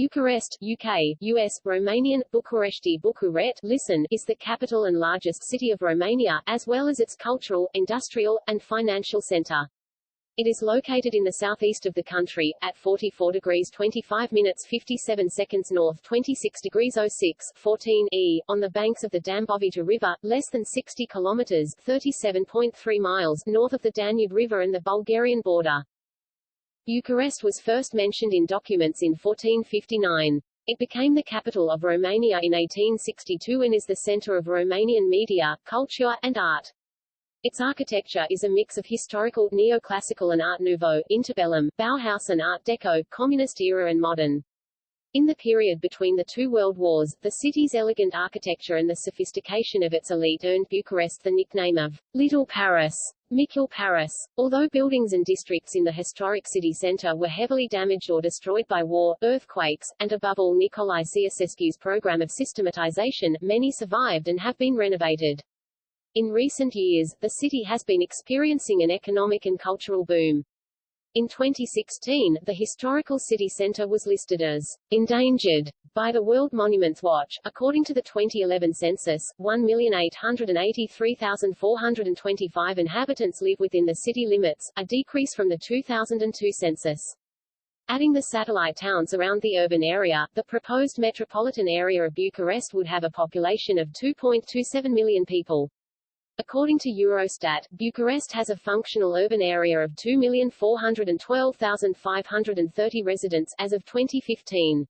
Bucharest, UK, US, Romanian, Bucuresti Bucuret, listen, is the capital and largest city of Romania, as well as its cultural, industrial, and financial center. It is located in the southeast of the country, at 44 degrees 25 minutes 57 seconds north 26 degrees 06, 14 E, on the banks of the Dambovita River, less than 60 kilometers 37.3 miles north of the Danube River and the Bulgarian border. Bucharest was first mentioned in documents in 1459. It became the capital of Romania in 1862 and is the center of Romanian media, culture, and art. Its architecture is a mix of historical, neoclassical and Art Nouveau, interbellum, Bauhaus and Art Deco, communist era and modern. In the period between the two world wars, the city's elegant architecture and the sophistication of its elite earned Bucharest the nickname of Little Paris. Micul Paris. Although buildings and districts in the historic city centre were heavily damaged or destroyed by war, earthquakes, and above all Nicolae Ceausescu's program of systematization, many survived and have been renovated. In recent years, the city has been experiencing an economic and cultural boom. In 2016, the historical city center was listed as endangered by the World Monuments Watch. According to the 2011 census, 1,883,425 inhabitants live within the city limits, a decrease from the 2002 census. Adding the satellite towns around the urban area, the proposed metropolitan area of Bucharest would have a population of 2.27 million people. According to Eurostat, Bucharest has a functional urban area of 2,412,530 residents as of 2015.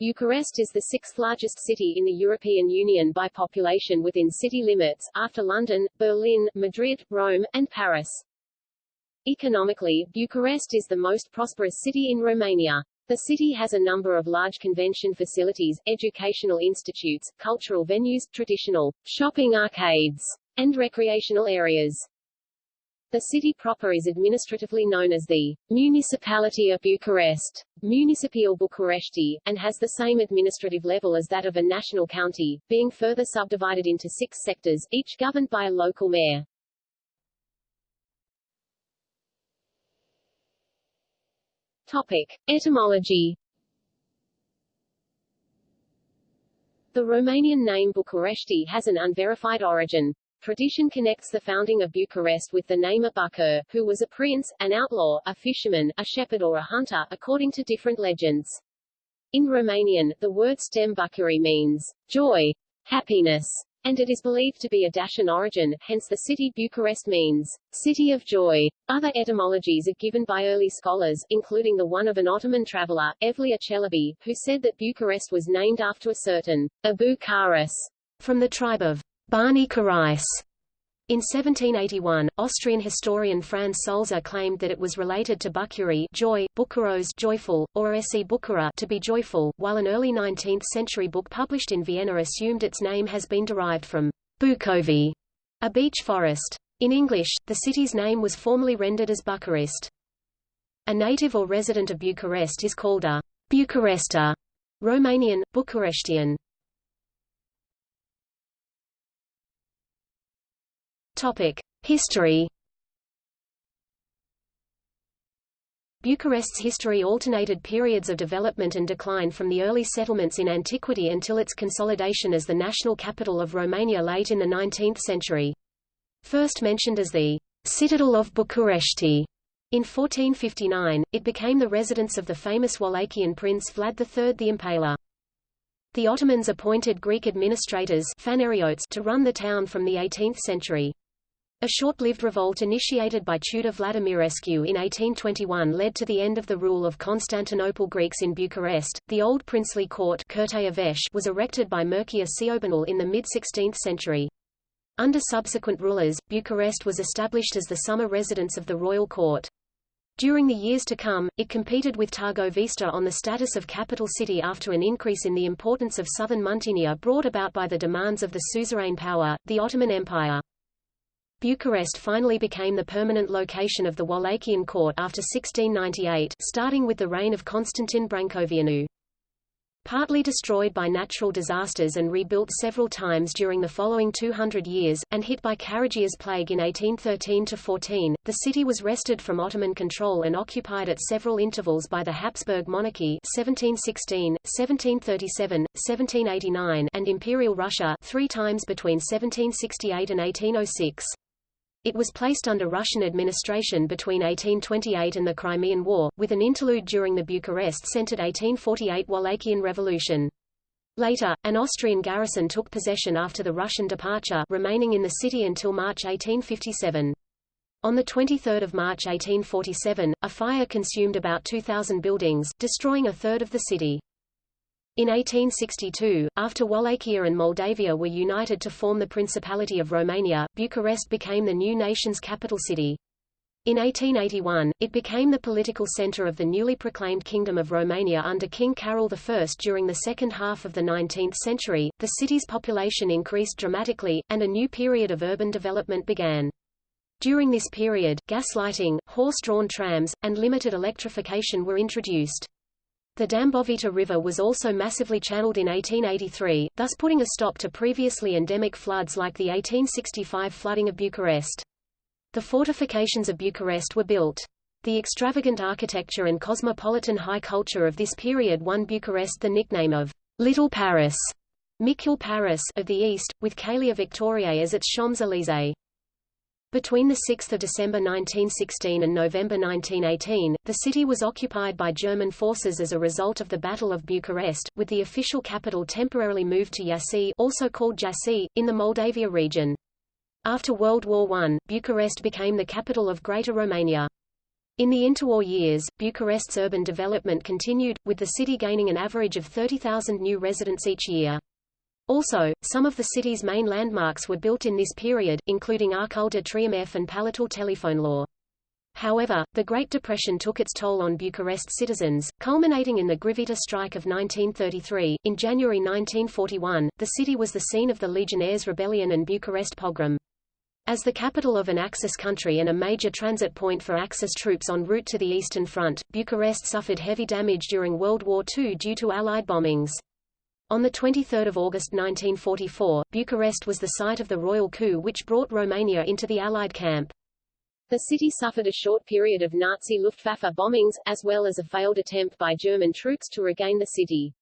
Bucharest is the sixth largest city in the European Union by population within city limits, after London, Berlin, Madrid, Rome, and Paris. Economically, Bucharest is the most prosperous city in Romania. The city has a number of large convention facilities, educational institutes, cultural venues, traditional shopping arcades, and recreational areas. The city proper is administratively known as the Municipality of Bucharest, Municipiul București, and has the same administrative level as that of a national county, being further subdivided into six sectors, each governed by a local mayor. Topic. Etymology The Romanian name București has an unverified origin. Tradition connects the founding of Bucharest with the name of Bucur, who was a prince, an outlaw, a fisherman, a shepherd or a hunter, according to different legends. In Romanian, the word stem Bucuri means joy, happiness, and it is believed to be a Dacian origin, hence the city Bucharest means city of joy. Other etymologies are given by early scholars, including the one of an Ottoman traveler, Evliya Çelebi, who said that Bucharest was named after a certain Abu Karis, from the tribe of Bani Karais. In 1781, Austrian historian Franz Sulzer claimed that it was related to Bucuri joy, Bukuros joyful, or Esi Bukura to be joyful, while an early 19th-century book published in Vienna assumed its name has been derived from Bukovi, a beech forest. In English, the city's name was formerly rendered as Bucharest. A native or resident of Bucharest is called a Bucharester, Romanian, Bucurestian. History. Bucharest's history alternated periods of development and decline from the early settlements in antiquity until its consolidation as the national capital of Romania late in the 19th century. First mentioned as the citadel of București, in 1459, it became the residence of the famous Wallachian prince Vlad III the Impaler. The Ottomans appointed Greek administrators to run the town from the 18th century. A short-lived revolt initiated by Tudor Vladimirescu in 1821 led to the end of the rule of Constantinople Greeks in Bucharest. The old princely court was erected by Mircea Ciobanul in the mid-16th century. Under subsequent rulers, Bucharest was established as the summer residence of the royal court. During the years to come, it competed with Târgoviște on the status of capital city after an increase in the importance of southern Muntenia brought about by the demands of the suzerain power, the Ottoman Empire. Bucharest finally became the permanent location of the Wallachian court after 1698 starting with the reign of Constantin Brâncoveanu. partly destroyed by natural disasters and rebuilt several times during the following 200 years, and hit by Karagioz's plague in 1813–14, the city was wrested from Ottoman control and occupied at several intervals by the Habsburg monarchy 1716, 1737, 1789 and Imperial Russia three times between 1768 and 1806. It was placed under Russian administration between 1828 and the Crimean War, with an interlude during the Bucharest-centered 1848 Wallachian Revolution. Later, an Austrian garrison took possession after the Russian departure remaining in the city until March 1857. On 23 March 1847, a fire consumed about 2,000 buildings, destroying a third of the city. In 1862, after Wallachia and Moldavia were united to form the Principality of Romania, Bucharest became the new nation's capital city. In 1881, it became the political center of the newly proclaimed Kingdom of Romania under King Carol I. During the second half of the 19th century, the city's population increased dramatically, and a new period of urban development began. During this period, gas lighting, horse-drawn trams, and limited electrification were introduced. The Dambovita River was also massively channeled in 1883, thus putting a stop to previously endemic floods like the 1865 flooding of Bucharest. The fortifications of Bucharest were built. The extravagant architecture and cosmopolitan high culture of this period won Bucharest the nickname of Little Paris, Micul Paris of the East, with Calea Victoriei as its Champs-Élysées. Between 6 December 1916 and November 1918, the city was occupied by German forces as a result of the Battle of Bucharest, with the official capital temporarily moved to Iași also called Jassy, in the Moldavia region. After World War I, Bucharest became the capital of Greater Romania. In the interwar years, Bucharest's urban development continued, with the city gaining an average of 30,000 new residents each year. Also, some of the city's main landmarks were built in this period, including Arcul de Triumf and Palatul Telefonului. However, the Great Depression took its toll on Bucharest citizens, culminating in the Grivita strike of 1933. In January 1941, the city was the scene of the Legionnaires' Rebellion and Bucharest pogrom. As the capital of an Axis country and a major transit point for Axis troops en route to the Eastern Front, Bucharest suffered heavy damage during World War II due to Allied bombings. On 23 August 1944, Bucharest was the site of the royal coup which brought Romania into the Allied camp. The city suffered a short period of Nazi Luftwaffe bombings, as well as a failed attempt by German troops to regain the city.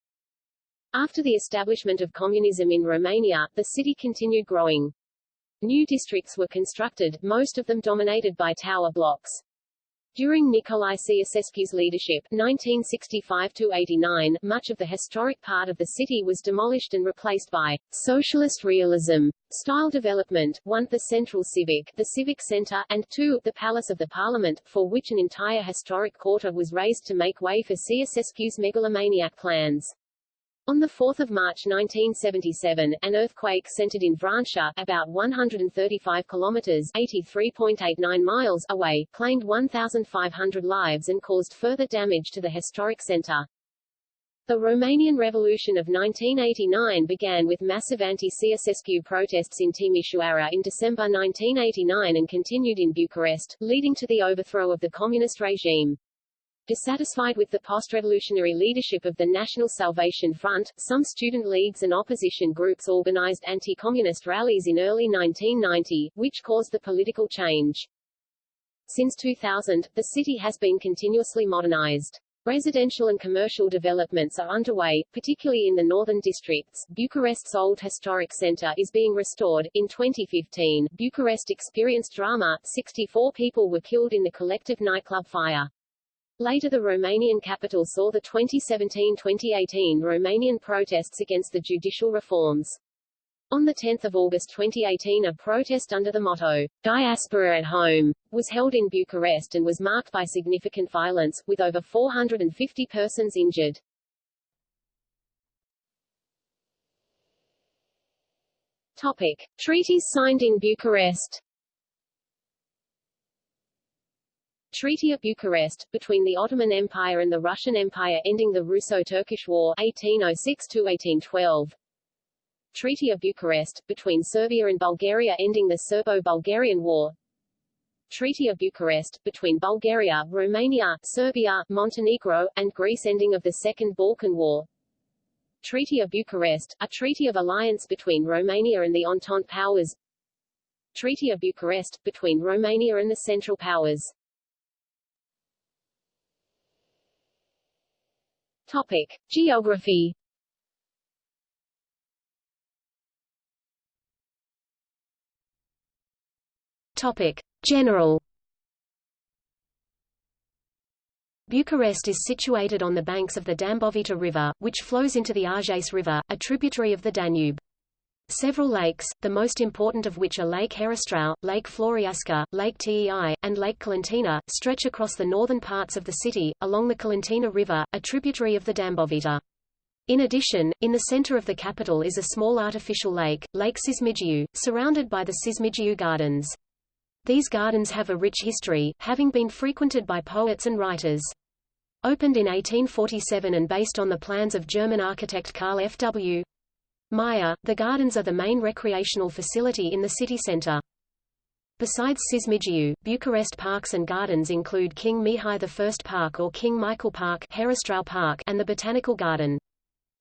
After the establishment of communism in Romania, the city continued growing. New districts were constructed, most of them dominated by tower blocks. During Nicolae Ceausescu's leadership 1965-89, much of the historic part of the city was demolished and replaced by socialist realism style development, 1 the Central Civic, the Civic Center, and 2 the Palace of the Parliament, for which an entire historic quarter was raised to make way for Ceausescu's megalomaniac plans. On 4 March 1977, an earthquake centered in Vrancea, about 135 kilometers (83.89 miles) away, claimed 1,500 lives and caused further damage to the historic center. The Romanian Revolution of 1989 began with massive anti-Ceausescu protests in Timișoara in December 1989 and continued in Bucharest, leading to the overthrow of the communist regime. Dissatisfied with the post-revolutionary leadership of the National Salvation Front, some student leagues and opposition groups organized anti-communist rallies in early 1990, which caused the political change. Since 2000, the city has been continuously modernized. Residential and commercial developments are underway, particularly in the northern districts. Bucharest's old historic center is being restored. In 2015, Bucharest experienced drama. 64 people were killed in the collective nightclub fire. Later the Romanian capital saw the 2017-2018 Romanian protests against the judicial reforms. On 10 August 2018 a protest under the motto, Diaspora at Home, was held in Bucharest and was marked by significant violence, with over 450 persons injured. Topic. Treaties signed in Bucharest Treaty of Bucharest, between the Ottoman Empire and the Russian Empire ending the Russo-Turkish War 1806-1812 Treaty of Bucharest, between Serbia and Bulgaria ending the Serbo-Bulgarian War. Treaty of Bucharest, between Bulgaria, Romania, Serbia, Montenegro, and Greece ending of the Second Balkan War. Treaty of Bucharest, a treaty of alliance between Romania and the Entente powers. Treaty of Bucharest, between Romania and the Central Powers Topic. Geography Topic. General Bucharest is situated on the banks of the Dambovita River, which flows into the Argeș River, a tributary of the Danube. Several lakes, the most important of which are Lake Herăstrău, Lake Floreasca, Lake Tei, and Lake Colentina, stretch across the northern parts of the city, along the Colentina River, a tributary of the Dambovita. In addition, in the center of the capital is a small artificial lake, Lake Cismigiu, surrounded by the Cismigiu Gardens. These gardens have a rich history, having been frequented by poets and writers. Opened in 1847 and based on the plans of German architect Karl F. W. Meyer, the gardens are the main recreational facility in the city center. Besides Cismigiu, Bucharest parks and gardens include King Mihai I Park or King Michael Park, Park and the Botanical Garden.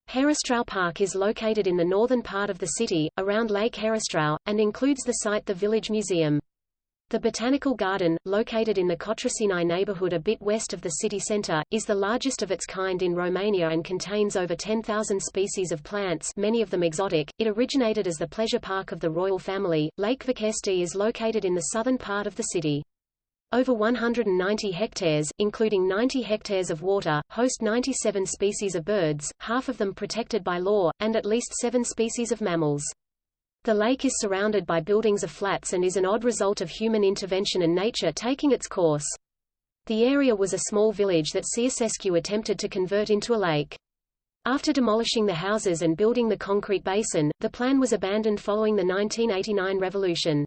Herăstrău Park is located in the northern part of the city, around Lake Herăstrău, and includes the site the Village Museum. The Botanical Garden, located in the Cotroceni neighborhood a bit west of the city center, is the largest of its kind in Romania and contains over 10,000 species of plants many of them exotic. It originated as the pleasure park of the royal family. Lake Vâchești is located in the southern part of the city. Over 190 hectares, including 90 hectares of water, host 97 species of birds, half of them protected by law, and at least seven species of mammals. The lake is surrounded by buildings of flats and is an odd result of human intervention and nature taking its course. The area was a small village that Ceausescu attempted to convert into a lake. After demolishing the houses and building the concrete basin, the plan was abandoned following the 1989 revolution.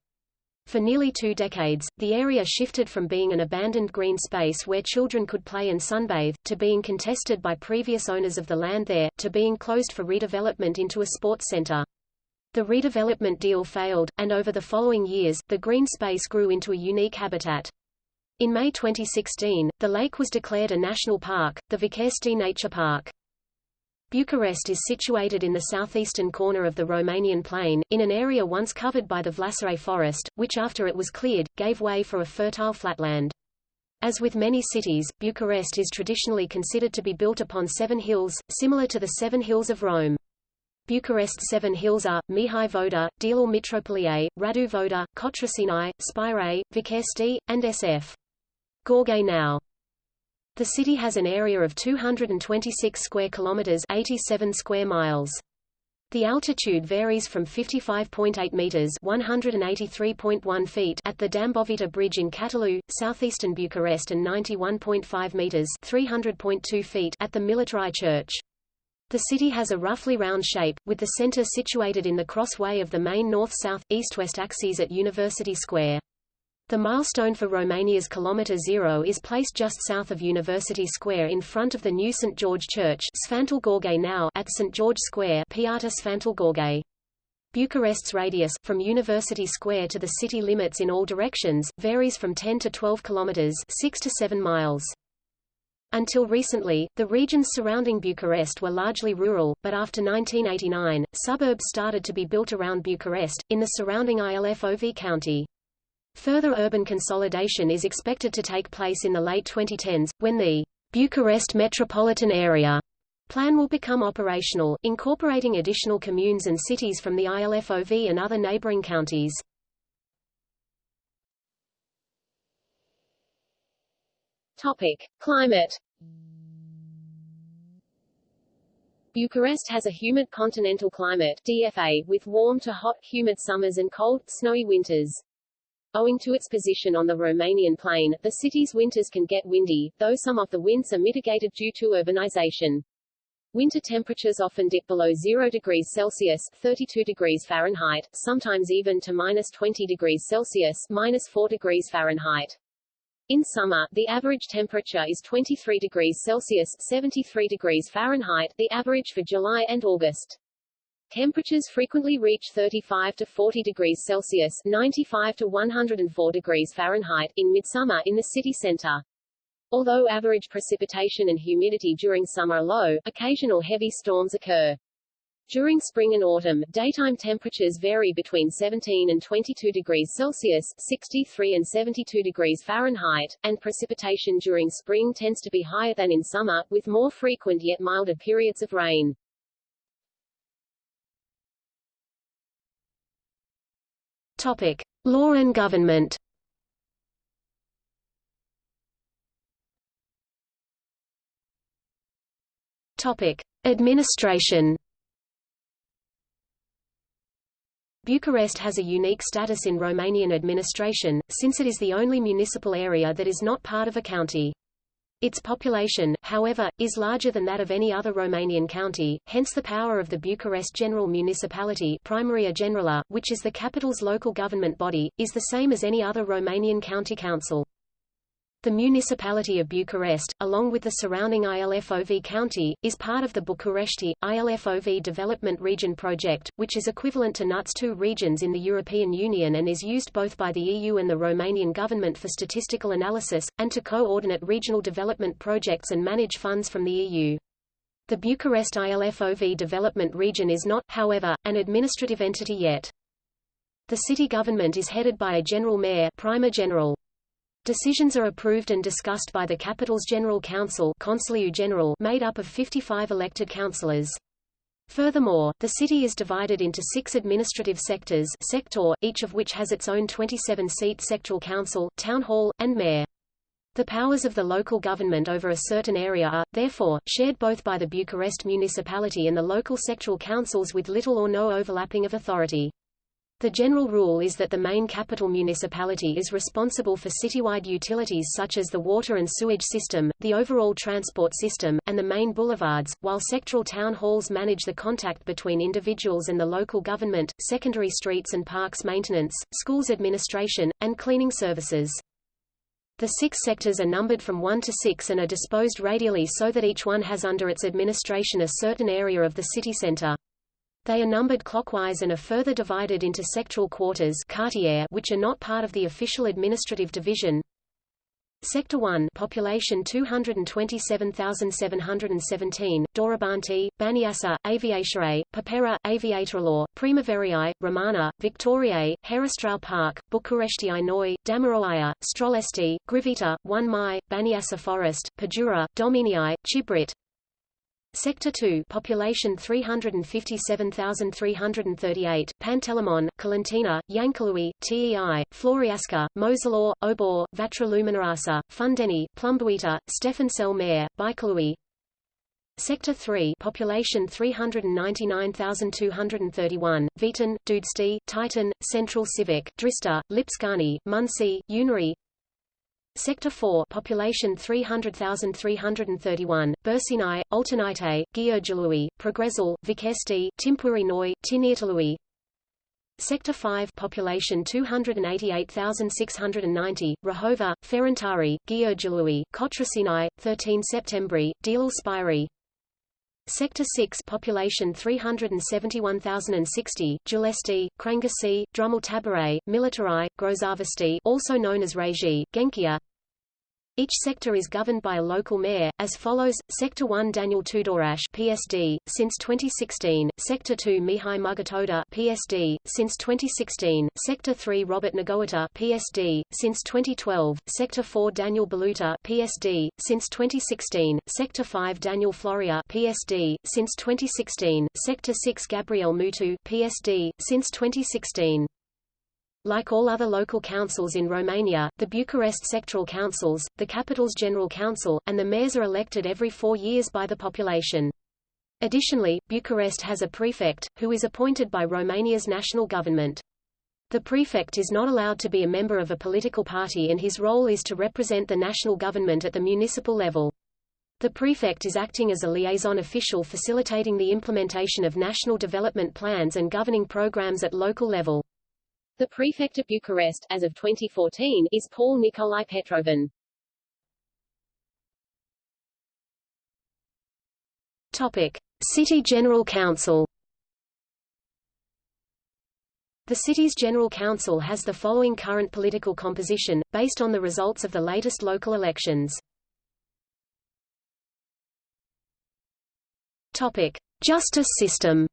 For nearly two decades, the area shifted from being an abandoned green space where children could play and sunbathe, to being contested by previous owners of the land there, to being closed for redevelopment into a sports center. The redevelopment deal failed, and over the following years, the green space grew into a unique habitat. In May 2016, the lake was declared a national park, the Vâchești Nature Park. Bucharest is situated in the southeastern corner of the Romanian plain, in an area once covered by the Vlasare forest, which after it was cleared, gave way for a fertile flatland. As with many cities, Bucharest is traditionally considered to be built upon seven hills, similar to the Seven Hills of Rome. Bucharest Seven Hills are, Mihai Voda, Dealul Mitropolie, Radu Voda, Cotroceni, Spire, Vâchești, and SF. Gorghe now. The city has an area of 226 square kilometers 87 square miles. The altitude varies from 55.8 meters (183.1 feet) at the Dambovita Bridge in Catalu, southeastern Bucharest and 91.5 meters (300.2 feet) at the Militari Church. The city has a roughly round shape, with the center situated in the crossway of the main north-south, east-west axes at University Square. The milestone for Romania's Kilometre Zero is placed just south of University Square in front of the new St. George Church now at St. George Square Piața Sfântul Gheorghe. Bucharest's radius, from University Square to the city limits in all directions, varies from 10 to 12 kilometers 6 to 7 miles. Until recently, the regions surrounding Bucharest were largely rural, but after 1989, suburbs started to be built around Bucharest, in the surrounding Ilfov county. Further urban consolidation is expected to take place in the late 2010s, when the Bucharest metropolitan area plan will become operational, incorporating additional communes and cities from the ILFOV and other neighboring counties. Topic: Climate. Bucharest has a humid continental climate DFA, with warm to hot, humid summers and cold, snowy winters. Owing to its position on the Romanian plain, the city's winters can get windy, though some of the winds are mitigated due to urbanization. Winter temperatures often dip below 0 degrees Celsius 32 degrees Fahrenheit, sometimes even to minus 20 degrees Celsius minus 4 degrees Fahrenheit. In summer, the average temperature is 23 degrees Celsius 73 degrees Fahrenheit, the average for July and August. Temperatures frequently reach 35 to 40 degrees Celsius 95 to 104 degrees Fahrenheit in midsummer in the city center. Although average precipitation and humidity during summer are low, occasional heavy storms occur. During spring and autumn, daytime temperatures vary between 17 and 22 degrees Celsius 63 and 72 degrees Fahrenheit, and precipitation during spring tends to be higher than in summer, with more frequent yet milder periods of rain. Topic. Law and government Topic. Administration Bucharest has a unique status in Romanian administration, since it is the only municipal area that is not part of a county. Its population, however, is larger than that of any other Romanian county, hence the power of the Bucharest General Municipality Primaria Generală, which is the capital's local government body, is the same as any other Romanian county council. The municipality of Bucharest, along with the surrounding ILFOV county, is part of the București, ILFOV Development Region project, which is equivalent to NUTS 2 regions in the European Union and is used both by the EU and the Romanian government for statistical analysis, and to coordinate regional development projects and manage funds from the EU. The Bucharest ILFOV Development Region is not, however, an administrative entity yet. The city government is headed by a general mayor Primar General. Decisions are approved and discussed by the capital's General Council General made up of 55 elected councillors. Furthermore, the city is divided into six administrative sectors sector, each of which has its own 27-seat sectoral council, town hall, and mayor. The powers of the local government over a certain area are, therefore, shared both by the Bucharest municipality and the local sectoral councils with little or no overlapping of authority. The general rule is that the main capital municipality is responsible for citywide utilities such as the water and sewage system, the overall transport system, and the main boulevards, while sectoral town halls manage the contact between individuals and the local government, secondary streets and parks maintenance, schools administration, and cleaning services. The six sectors are numbered from 1 to 6 and are disposed radially so that each one has under its administration a certain area of the city center. They are numbered clockwise and are further divided into sectoral quarters which are not part of the official administrative division. Sector 1 population 227,717, Dorobanti, Baniasa, Aviația, Păpera, Aviatorul, Primăverii, Romana, Victoriae, Herăstrău Park, București Noi, Damaroia, Strolesti, Grivita, 1 Mai, Baniasa Forest, Pădura, Domenii, Chibrit, Sector 2 population 357,338, Pantelimon, Colentina, Iancului, Tei, Floreasca, Moșilor, Obor, Vatra Luminoasă, Fundeni, Plumbuita, Stefan cel Mare, Baikalui. Sector 3 population 399,231, Vitan, Dudești, Titan, Central Civic, Drista, Lipscani, Muncie, Unirii, Sector 4 population 300,331, Bursinai, Alternite, Gheorghelui, Progresul, Vicesti, Timpuri Noi, Tineretului. Sector 5 population 288,690, Rahova, Ferentari, Gheorghelui, Cotrasinai, 13 Septembri, Deal Spiri. Sector 6 population 371,060, Giulesti, Crangasi, Drumul Taberei, Militari, Grozăvești also known as Regie, Genkia each sector is governed by a local mayor, as follows, Sector 1 Daniel Tudorache PSD, since 2016, Sector 2 Mihai Mugatoda PSD, since 2016, Sector 3 Robert Negoiță PSD, since 2012, Sector 4 Daniel Baluta PSD, since 2016, Sector 5 Daniel Florea PSD, since 2016, Sector 6 Gabriel Mutu PSD, since 2016. Like all other local councils in Romania, the Bucharest sectoral councils, the capital's general council, and the mayors are elected every four years by the population. Additionally, Bucharest has a prefect, who is appointed by Romania's national government. The prefect is not allowed to be a member of a political party and his role is to represent the national government at the municipal level. The prefect is acting as a liaison official facilitating the implementation of national development plans and governing programs at local level. The prefect of Bucharest, as of 2014, is Paul Nicolae Petrovan. Topic. City General Council The city's General Council has the following current political composition, based on the results of the latest local elections. Topic. Justice system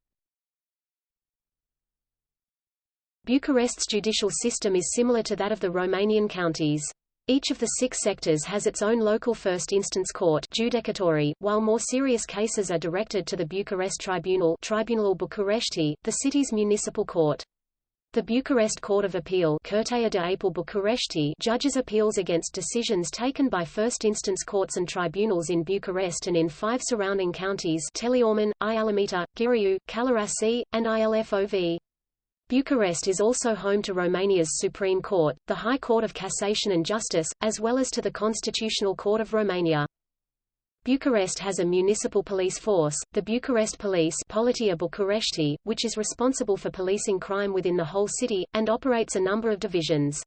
Bucharest's judicial system is similar to that of the Romanian counties. Each of the six sectors has its own local first instance court judecătorie, while more serious cases are directed to the Bucharest Tribunal Tribunalul București, the city's municipal court. The Bucharest Court of Appeal Curtea de Apel București judges appeals against decisions taken by first-instance courts and tribunals in Bucharest and in five surrounding counties Teleorman, Ialomița, Ghirea, Călărași, and Ilfov. Bucharest is also home to Romania's Supreme Court, the High Court of Cassation and Justice, as well as to the Constitutional Court of Romania. Bucharest has a municipal police force, the Bucharest Police Poliția București, which is responsible for policing crime within the whole city, and operates a number of divisions.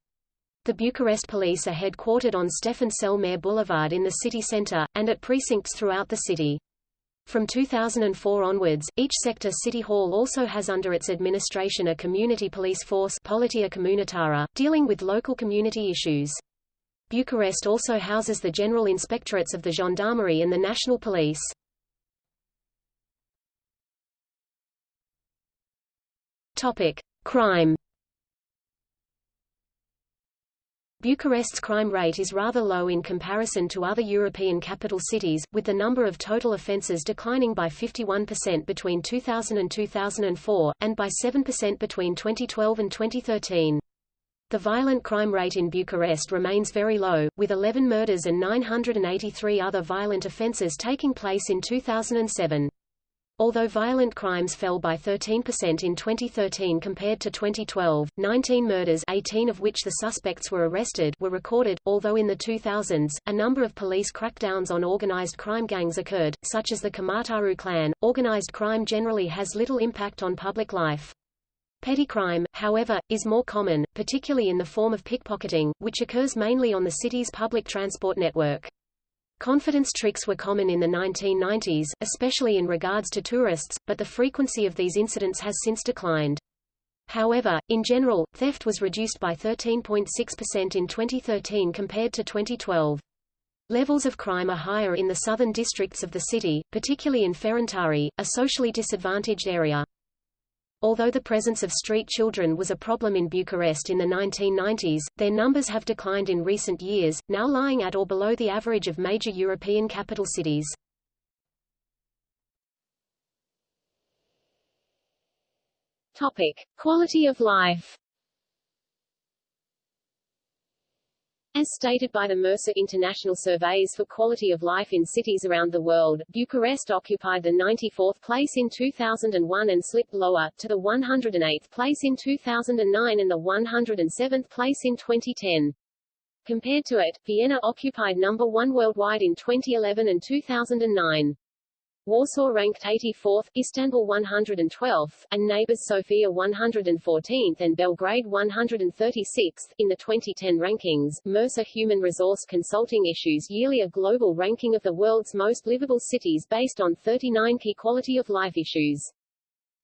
The Bucharest Police are headquartered on Stefan cel Mare Boulevard in the city centre, and at precincts throughout the city. From 2004 onwards, each sector city hall also has under its administration a community police force Poliția Comunitară, dealing with local community issues. Bucharest also houses the general inspectorates of the gendarmerie and the national police. Topic: Crime Bucharest's crime rate is rather low in comparison to other European capital cities, with the number of total offences declining by 51% between 2000 and 2004, and by 7% between 2012 and 2013. The violent crime rate in Bucharest remains very low, with 11 murders and 983 other violent offences taking place in 2007. Although violent crimes fell by 13% in 2013 compared to 2012, 19 murders 18 of which the suspects were arrested were recorded, although in the 2000s, a number of police crackdowns on organized crime gangs occurred, such as the Kamataru clan. Organized crime generally has little impact on public life. Petty crime, however, is more common, particularly in the form of pickpocketing, which occurs mainly on the city's public transport network. Confidence tricks were common in the 1990s, especially in regards to tourists, but the frequency of these incidents has since declined. However, in general, theft was reduced by 13.6% in 2013 compared to 2012. Levels of crime are higher in the southern districts of the city, particularly in Ferentari, a socially disadvantaged area. Although the presence of street children was a problem in Bucharest in the 1990s, their numbers have declined in recent years, now lying at or below the average of major European capital cities. Topic: Quality of life. As stated by the Mercer International Surveys for Quality of Life in Cities Around the World, Bucharest occupied the 94th place in 2001 and slipped lower, to the 108th place in 2009 and the 107th place in 2010. Compared to it, Vienna occupied number one worldwide in 2011 and 2009. Warsaw ranked 84th, Istanbul 112th, and neighbors Sofia 114th and Belgrade 136th. In the 2010 rankings, Mercer Human Resource Consulting issues yearly a global ranking of the world's most livable cities based on 39 key quality of life issues.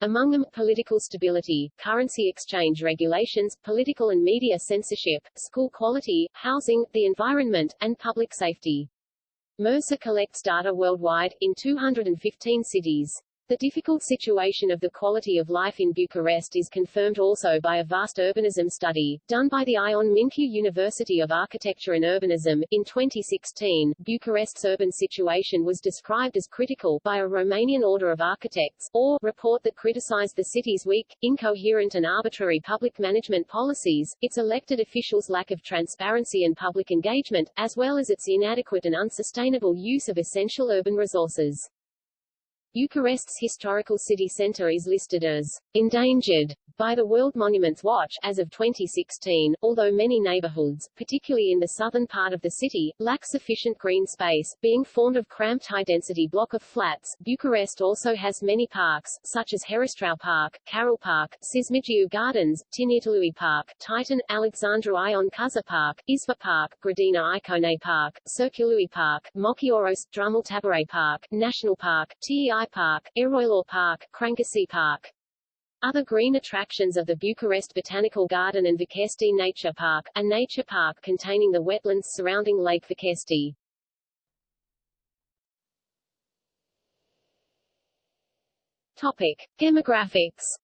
Among them, political stability, currency exchange regulations, political and media censorship, school quality, housing, the environment, and public safety. Mercer collects data worldwide, in 215 cities. The difficult situation of the quality of life in Bucharest is confirmed also by a vast urbanism study, done by the Ion Mincu University of Architecture and Urbanism. In 2016, Bucharest's urban situation was described as critical by a Romanian Order of Architects, or report that criticized the city's weak, incoherent and arbitrary public management policies, its elected officials' lack of transparency and public engagement, as well as its inadequate and unsustainable use of essential urban resources. Bucharest's historical city centre is listed as endangered by the World Monuments Watch as of 2016, although many neighborhoods, particularly in the southern part of the city, lack sufficient green space, being formed of cramped high-density block of flats. Bucharest also has many parks, such as Herăstrău Park, Carol Park, Cismigiu Gardens, Tineretului Park, Titan, Alexandru Ion Cuza Park, Isva Park, Grădina Icone Park, Circului Park, Mochioros, Drumul Taberei Park, National Park, TEI Park, Eroilor Park, Crângași Park. Other green attractions are the Bucharest Botanical Garden and Văchești Nature Park, a nature park containing the wetlands surrounding Lake Văchești. Topic: Demographics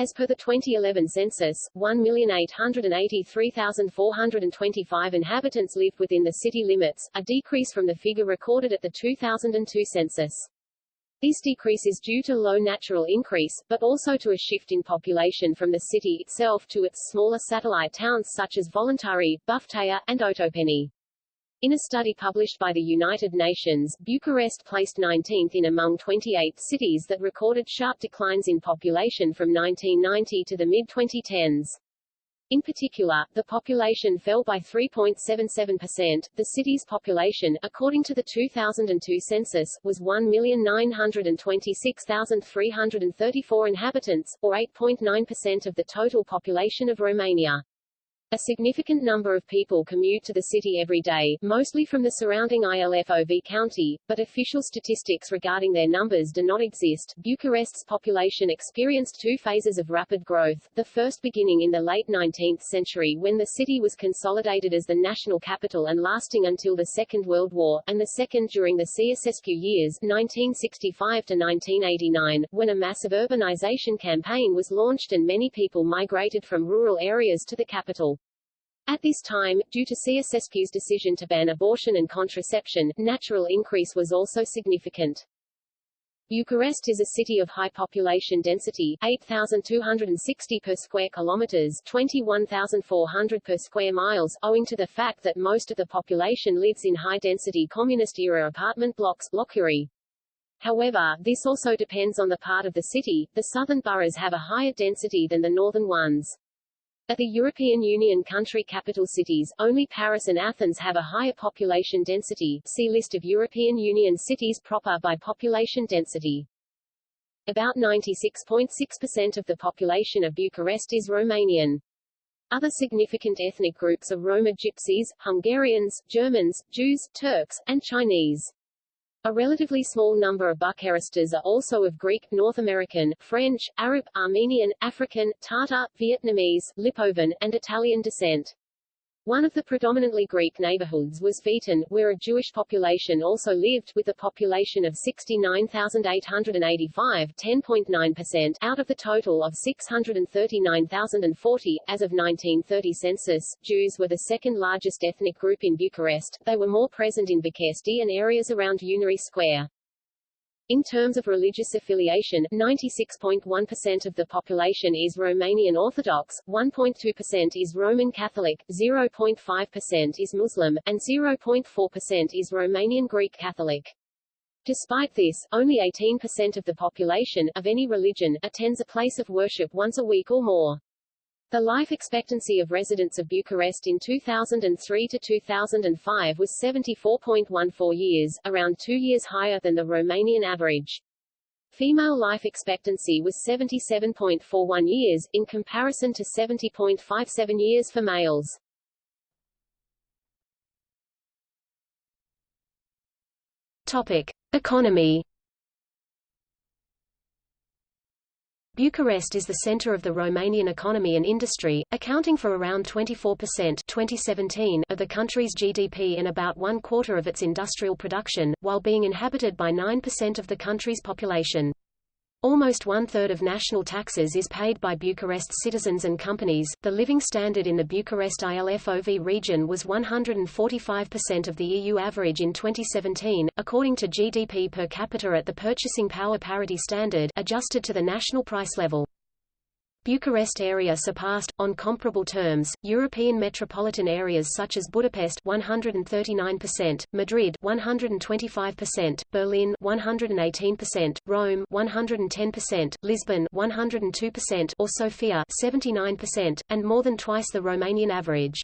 As per the 2011 census, 1,883,425 inhabitants lived within the city limits, a decrease from the figure recorded at the 2002 census. This decrease is due to low natural increase, but also to a shift in population from the city itself to its smaller satellite towns such as Voluntari, Buftea, and Otopeni. In a study published by the United Nations, Bucharest placed 19th in among 28 cities that recorded sharp declines in population from 1990 to the mid-2010s. In particular, the population fell by 3.77%. The city's population, according to the 2002 census, was 1,926,334 inhabitants, or 8.9% of the total population of Romania. A significant number of people commute to the city every day, mostly from the surrounding ILFOV county, but official statistics regarding their numbers do not exist. Bucharest's population experienced two phases of rapid growth, the first beginning in the late 19th century when the city was consolidated as the national capital and lasting until the Second World War, and the second during the Ceausescu years 1965 to 1989, when a massive urbanization campaign was launched and many people migrated from rural areas to the capital. At this time, due to Ceausescu's decision to ban abortion and contraception, natural increase was also significant. Bucharest is a city of high population density 8,260 per square kilometers 21,400 per square miles, owing to the fact that most of the population lives in high-density communist-era apartment blocks blockuri. However, this also depends on the part of the city, the southern boroughs have a higher density than the northern ones. At the European Union country capital cities, only Paris and Athens have a higher population density see List of European Union cities proper by population density. About 96.6% of the population of Bucharest is Romanian. Other significant ethnic groups are Roma Gypsies, Hungarians, Germans, Jews, Turks, and Chinese. A relatively small number of Bucharestas are also of Greek, North American, French, Arab, Armenian, African, Tatar, Vietnamese, Lipovan, and Italian descent. One of the predominantly Greek neighborhoods was Veton, where a Jewish population also lived, with a population of 69,885 10.9% out of the total of 639,040. As of 1930 census, Jews were the second largest ethnic group in Bucharest, they were more present in Bucharesti and areas around Unirii Square. In terms of religious affiliation, 96.1% of the population is Romanian Orthodox, 1.2% is Roman Catholic, 0.5% is Muslim, and 0.4% is Romanian Greek Catholic. Despite this, only 18% of the population, of any religion, attends a place of worship once a week or more. The life expectancy of residents of Bucharest in 2003 to 2005 was 74.14 years, around two years higher than the Romanian average. Female life expectancy was 77.41 years, in comparison to 70.57 years for males. Topic. Economy Bucharest is the center of the Romanian economy and industry, accounting for around 24% 2017 of the country's GDP and about one quarter of its industrial production, while being inhabited by 9% of the country's population. Almost one-third of national taxes is paid by Bucharest citizens and companies. The living standard in the Bucharest ILFOV region was 145% of the EU average in 2017, according to GDP per capita at the purchasing power parity standard, adjusted to the national price level. Bucharest area surpassed, on comparable terms, European metropolitan areas such as Budapest 139%, Madrid 125%, Berlin 118%, Rome 110%, Lisbon 102%, or Sofia 79%, and more than twice the Romanian average.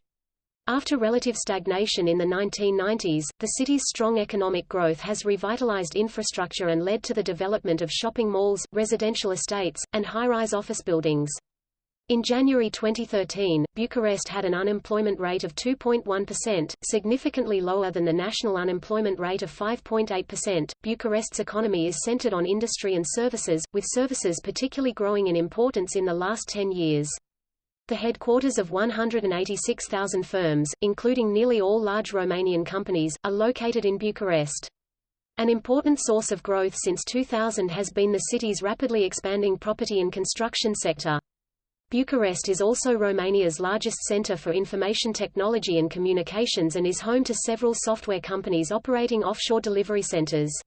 After relative stagnation in the 1990s, the city's strong economic growth has revitalized infrastructure and led to the development of shopping malls, residential estates, and high-rise office buildings. In January 2013, Bucharest had an unemployment rate of 2.1%, significantly lower than the national unemployment rate of 5.8%. Bucharest's economy is centered on industry and services, with services particularly growing in importance in the last 10 years. The headquarters of 186,000 firms, including nearly all large Romanian companies, are located in Bucharest. An important source of growth since 2000 has been the city's rapidly expanding property and construction sector. Bucharest is also Romania's largest center for information technology and communications and is home to several software companies operating offshore delivery centers.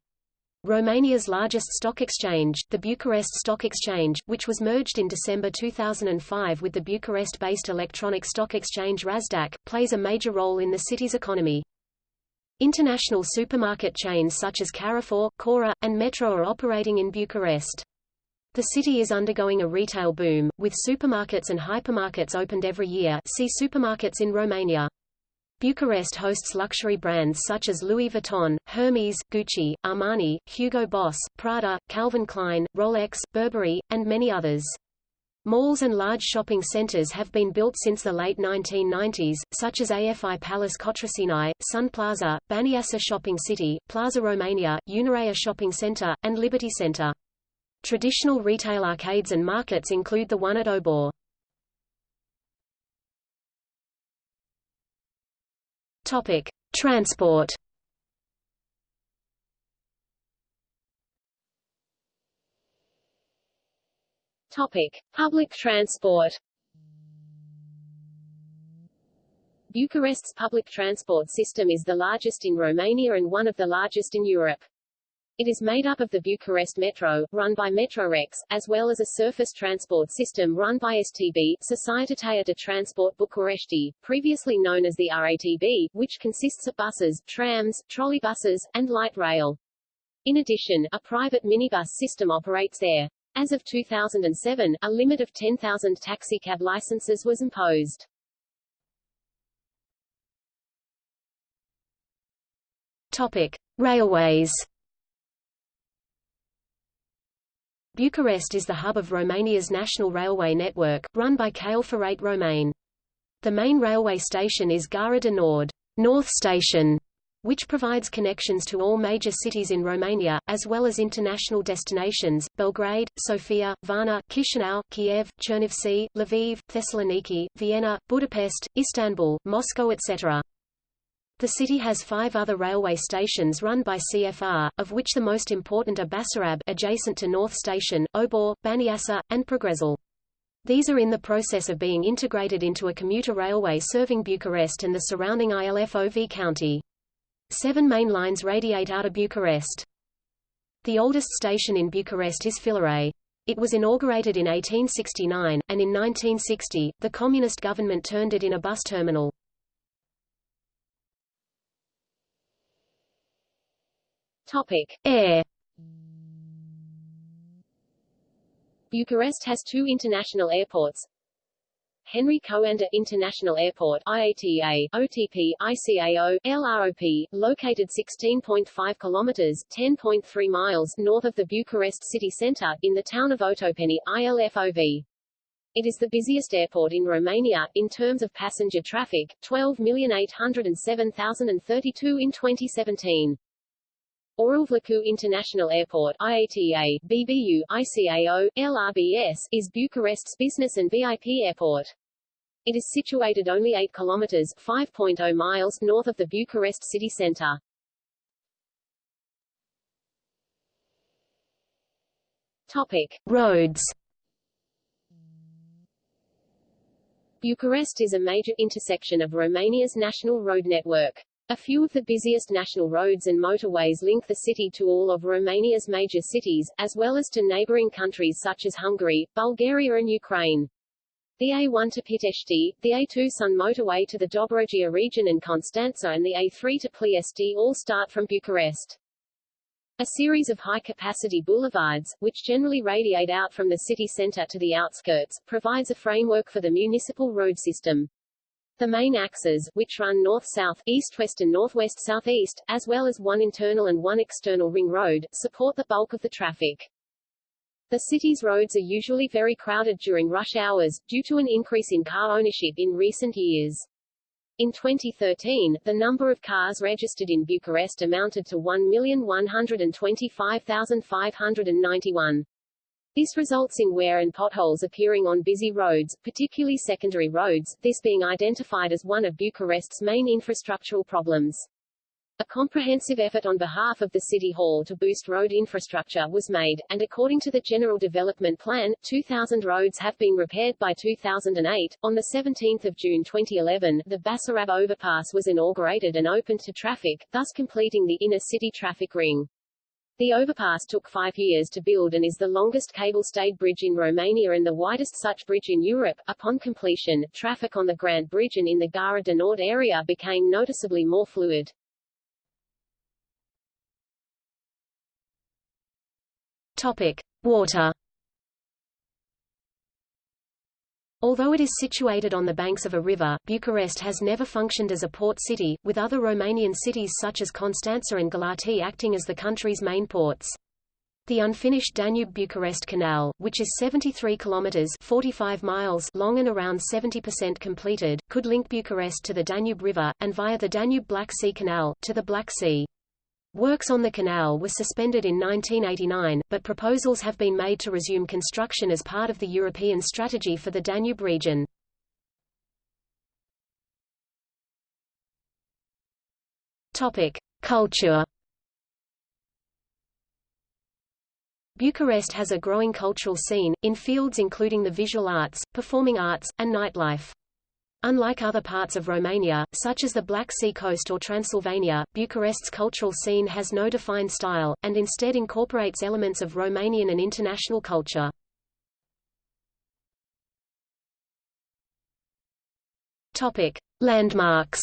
Romania's largest stock exchange, the Bucharest Stock Exchange, which was merged in December 2005 with the Bucharest-based electronic stock exchange RASDAQ, plays a major role in the city's economy. International supermarket chains such as Carrefour, Cora, and Metro are operating in Bucharest. The city is undergoing a retail boom, with supermarkets and hypermarkets opened every year see supermarkets in Romania. Bucharest hosts luxury brands such as Louis Vuitton, Hermes, Gucci, Armani, Hugo Boss, Prada, Calvin Klein, Rolex, Burberry, and many others. Malls and large shopping centers have been built since the late 1990s, such as AFI Palace Cotroceni, Sun Plaza, Baniasa Shopping City, Plaza Romania, Unirea Shopping Center, and Liberty Center. Traditional retail arcades and markets include the one at Obor. Topic: Transport. Topic: Public transport. Bucharest's public transport system is the largest in Romania and one of the largest in Europe. It is made up of the Bucharest Metro, run by Metrorex, as well as a surface transport system run by STB, Societatea de Transport București, previously known as the RATB, which consists of buses, trams, trolleybuses, and light rail. In addition, a private minibus system operates there. As of 2007, a limit of 10,000 taxicab licenses was imposed. Topic: Railways. Bucharest is the hub of Romania's national railway network, run by Căile Ferate Române. The main railway station is Gara de Nord, North Station, which provides connections to all major cities in Romania, as well as international destinations, Belgrade, Sofia, Varna, Chisinau, Kiev, Chernivtsi, Lviv, Thessaloniki, Vienna, Budapest, Istanbul, Moscow etc. The city has five other railway stations run by CFR, of which the most important are Basarab adjacent to North Station, Obor, Baniasa, and Progresul. These are in the process of being integrated into a commuter railway serving Bucharest and the surrounding ILFOV county. Seven main lines radiate out of Bucharest. The oldest station in Bucharest is Filaret. It was inaugurated in 1869, and in 1960, the communist government turned it in a bus terminal. Topic. Air Bucharest has two international airports, Henri Coandă International Airport IATA, OTP, ICAO, LROP, located 16.5 kilometers 10.3 miles north of the Bucharest city center, in the town of Otopeni, ILFOV. It is the busiest airport in Romania, in terms of passenger traffic, 12,807,032 in 2017. Orel International Airport IATA, BBU, ICAO, LRBS, is Bucharest's business and VIP airport. It is situated only 8 kilometers 5.0 miles north of the Bucharest city center. Topic. Roads Bucharest is a major intersection of Romania's national road network. A few of the busiest national roads and motorways link the city to all of Romania's major cities, as well as to neighboring countries such as Hungary, Bulgaria and Ukraine. The A1 to Pitești, the A2 Sun motorway to the Dobrogea region and Constanța and the A3 to Ploiești all start from Bucharest. A series of high-capacity boulevards, which generally radiate out from the city center to the outskirts, provides a framework for the municipal road system. The main axes, which run north-south, east-west and northwest-southeast, as well as one internal and one external ring road, support the bulk of the traffic. The city's roads are usually very crowded during rush hours, due to an increase in car ownership in recent years. In 2013, the number of cars registered in Bucharest amounted to 1,125,591. This results in wear and potholes appearing on busy roads, particularly secondary roads, this being identified as one of Bucharest's main infrastructural problems. A comprehensive effort on behalf of the City Hall to boost road infrastructure was made, and according to the General Development Plan, 2,000 roads have been repaired by 2008. On 17 June 2011, the Basarab overpass was inaugurated and opened to traffic, thus completing the inner-city traffic ring. The overpass took five years to build and is the longest cable-stayed bridge in Romania and the widest such bridge in Europe. Upon completion, traffic on the Grand Bridge and in the Gara de Nord area became noticeably more fluid. Topic: Water. Although it is situated on the banks of a river, Bucharest has never functioned as a port city, with other Romanian cities such as Constanța and Galați acting as the country's main ports. The unfinished Danube-Bucharest Canal, which is 73 kilometers (45 miles) long and around 70% completed, could link Bucharest to the Danube River and via the Danube-Black Sea Canal to the Black Sea. Works on the canal were suspended in 1989, but proposals have been made to resume construction as part of the European strategy for the Danube region. Topic: Culture. Bucharest has a growing cultural scene, in fields including the visual arts, performing arts, and nightlife. Unlike other parts of Romania, such as the Black Sea coast or Transylvania, Bucharest's cultural scene has no defined style, and instead incorporates elements of Romanian and international culture. Topic. Landmarks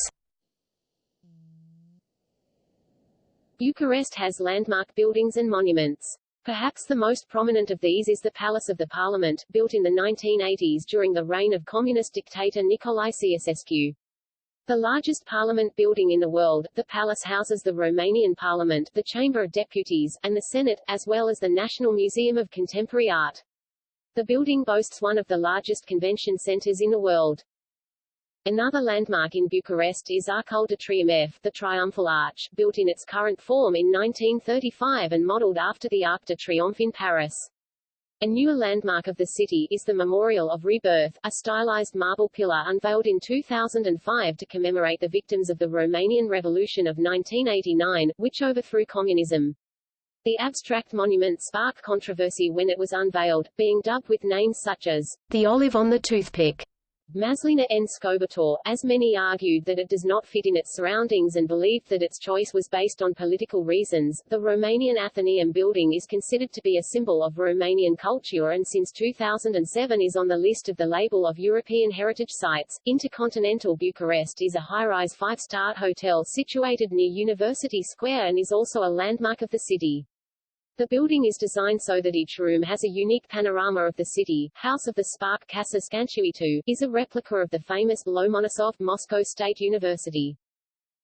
Bucharest has landmark buildings and monuments. Perhaps the most prominent of these is the Palace of the Parliament, built in the 1980s during the reign of communist dictator Nicolae Ceausescu. The largest parliament building in the world, the palace houses the Romanian Parliament, the Chamber of Deputies, and the Senate, as well as the National Museum of Contemporary Art. The building boasts one of the largest convention centers in the world. Another landmark in Bucharest is Arcul de Triumf, the Triumphal Arch, built in its current form in 1935 and modeled after the Arc de Triomphe in Paris. A newer landmark of the city is the Memorial of Rebirth, a stylized marble pillar unveiled in 2005 to commemorate the victims of the Romanian Revolution of 1989, which overthrew communism. The abstract monument sparked controversy when it was unveiled, being dubbed with names such as the Olive on the Toothpick Maslina N. Scobator, as many argued that it does not fit in its surroundings and believed that its choice was based on political reasons. The Romanian Athenaeum building is considered to be a symbol of Romanian culture and since 2007 is on the list of the label of European Heritage Sites. Intercontinental Bucharest is a high-rise five-star hotel situated near University Square and is also a landmark of the city. The building is designed so that each room has a unique panorama of the city. House of the Spark Casa Scânteii is a replica of the famous Lomonosov Moscow State University.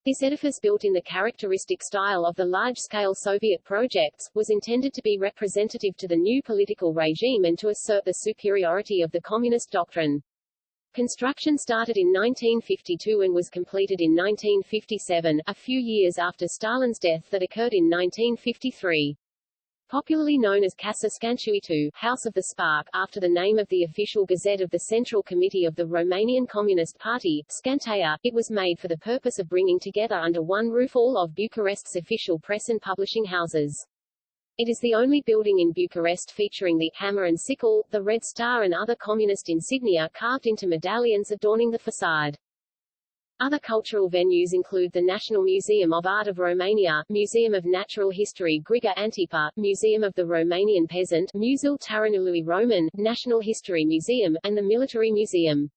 This edifice built in the characteristic style of the large-scale Soviet projects, was intended to be representative to the new political regime and to assert the superiority of the communist doctrine. Construction started in 1952 and was completed in 1957, a few years after Stalin's death that occurred in 1953. Popularly known as Casa Scânteii, House of the Spark, after the name of the official gazette of the Central Committee of the Romanian Communist Party, Scînteia, it was made for the purpose of bringing together under one roof all of Bucharest's official press and publishing houses. It is the only building in Bucharest featuring the hammer and sickle, the red star and other communist insignia carved into medallions adorning the facade. Other cultural venues include the National Museum of Art of Romania, Museum of Natural History Grigore Antipa, Museum of the Romanian Peasant Muzeul Taranului Roman, National History Museum, and the Military Museum.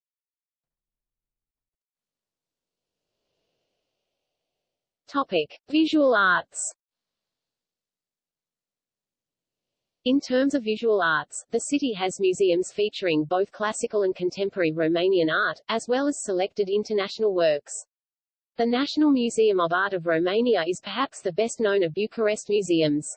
Topic. Visual arts In terms of visual arts, the city has museums featuring both classical and contemporary Romanian art, as well as selected international works. The National Museum of Art of Romania is perhaps the best known of Bucharest museums.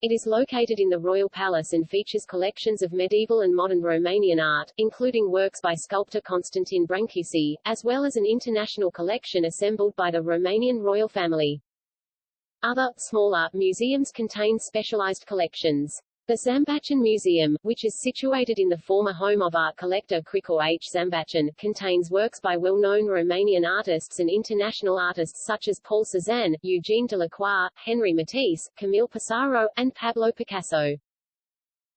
It is located in the Royal Palace and features collections of medieval and modern Romanian art, including works by sculptor Constantin Brancusi, as well as an international collection assembled by the Romanian royal family. Other, smaller, museums contain specialized collections. The Zambaccian Museum, which is situated in the former home of art collector Krikor H. Zambaccian, contains works by well-known Romanian artists and international artists such as Paul Cézanne, Eugene Delacroix, Henri Matisse, Camille Pissarro, and Pablo Picasso.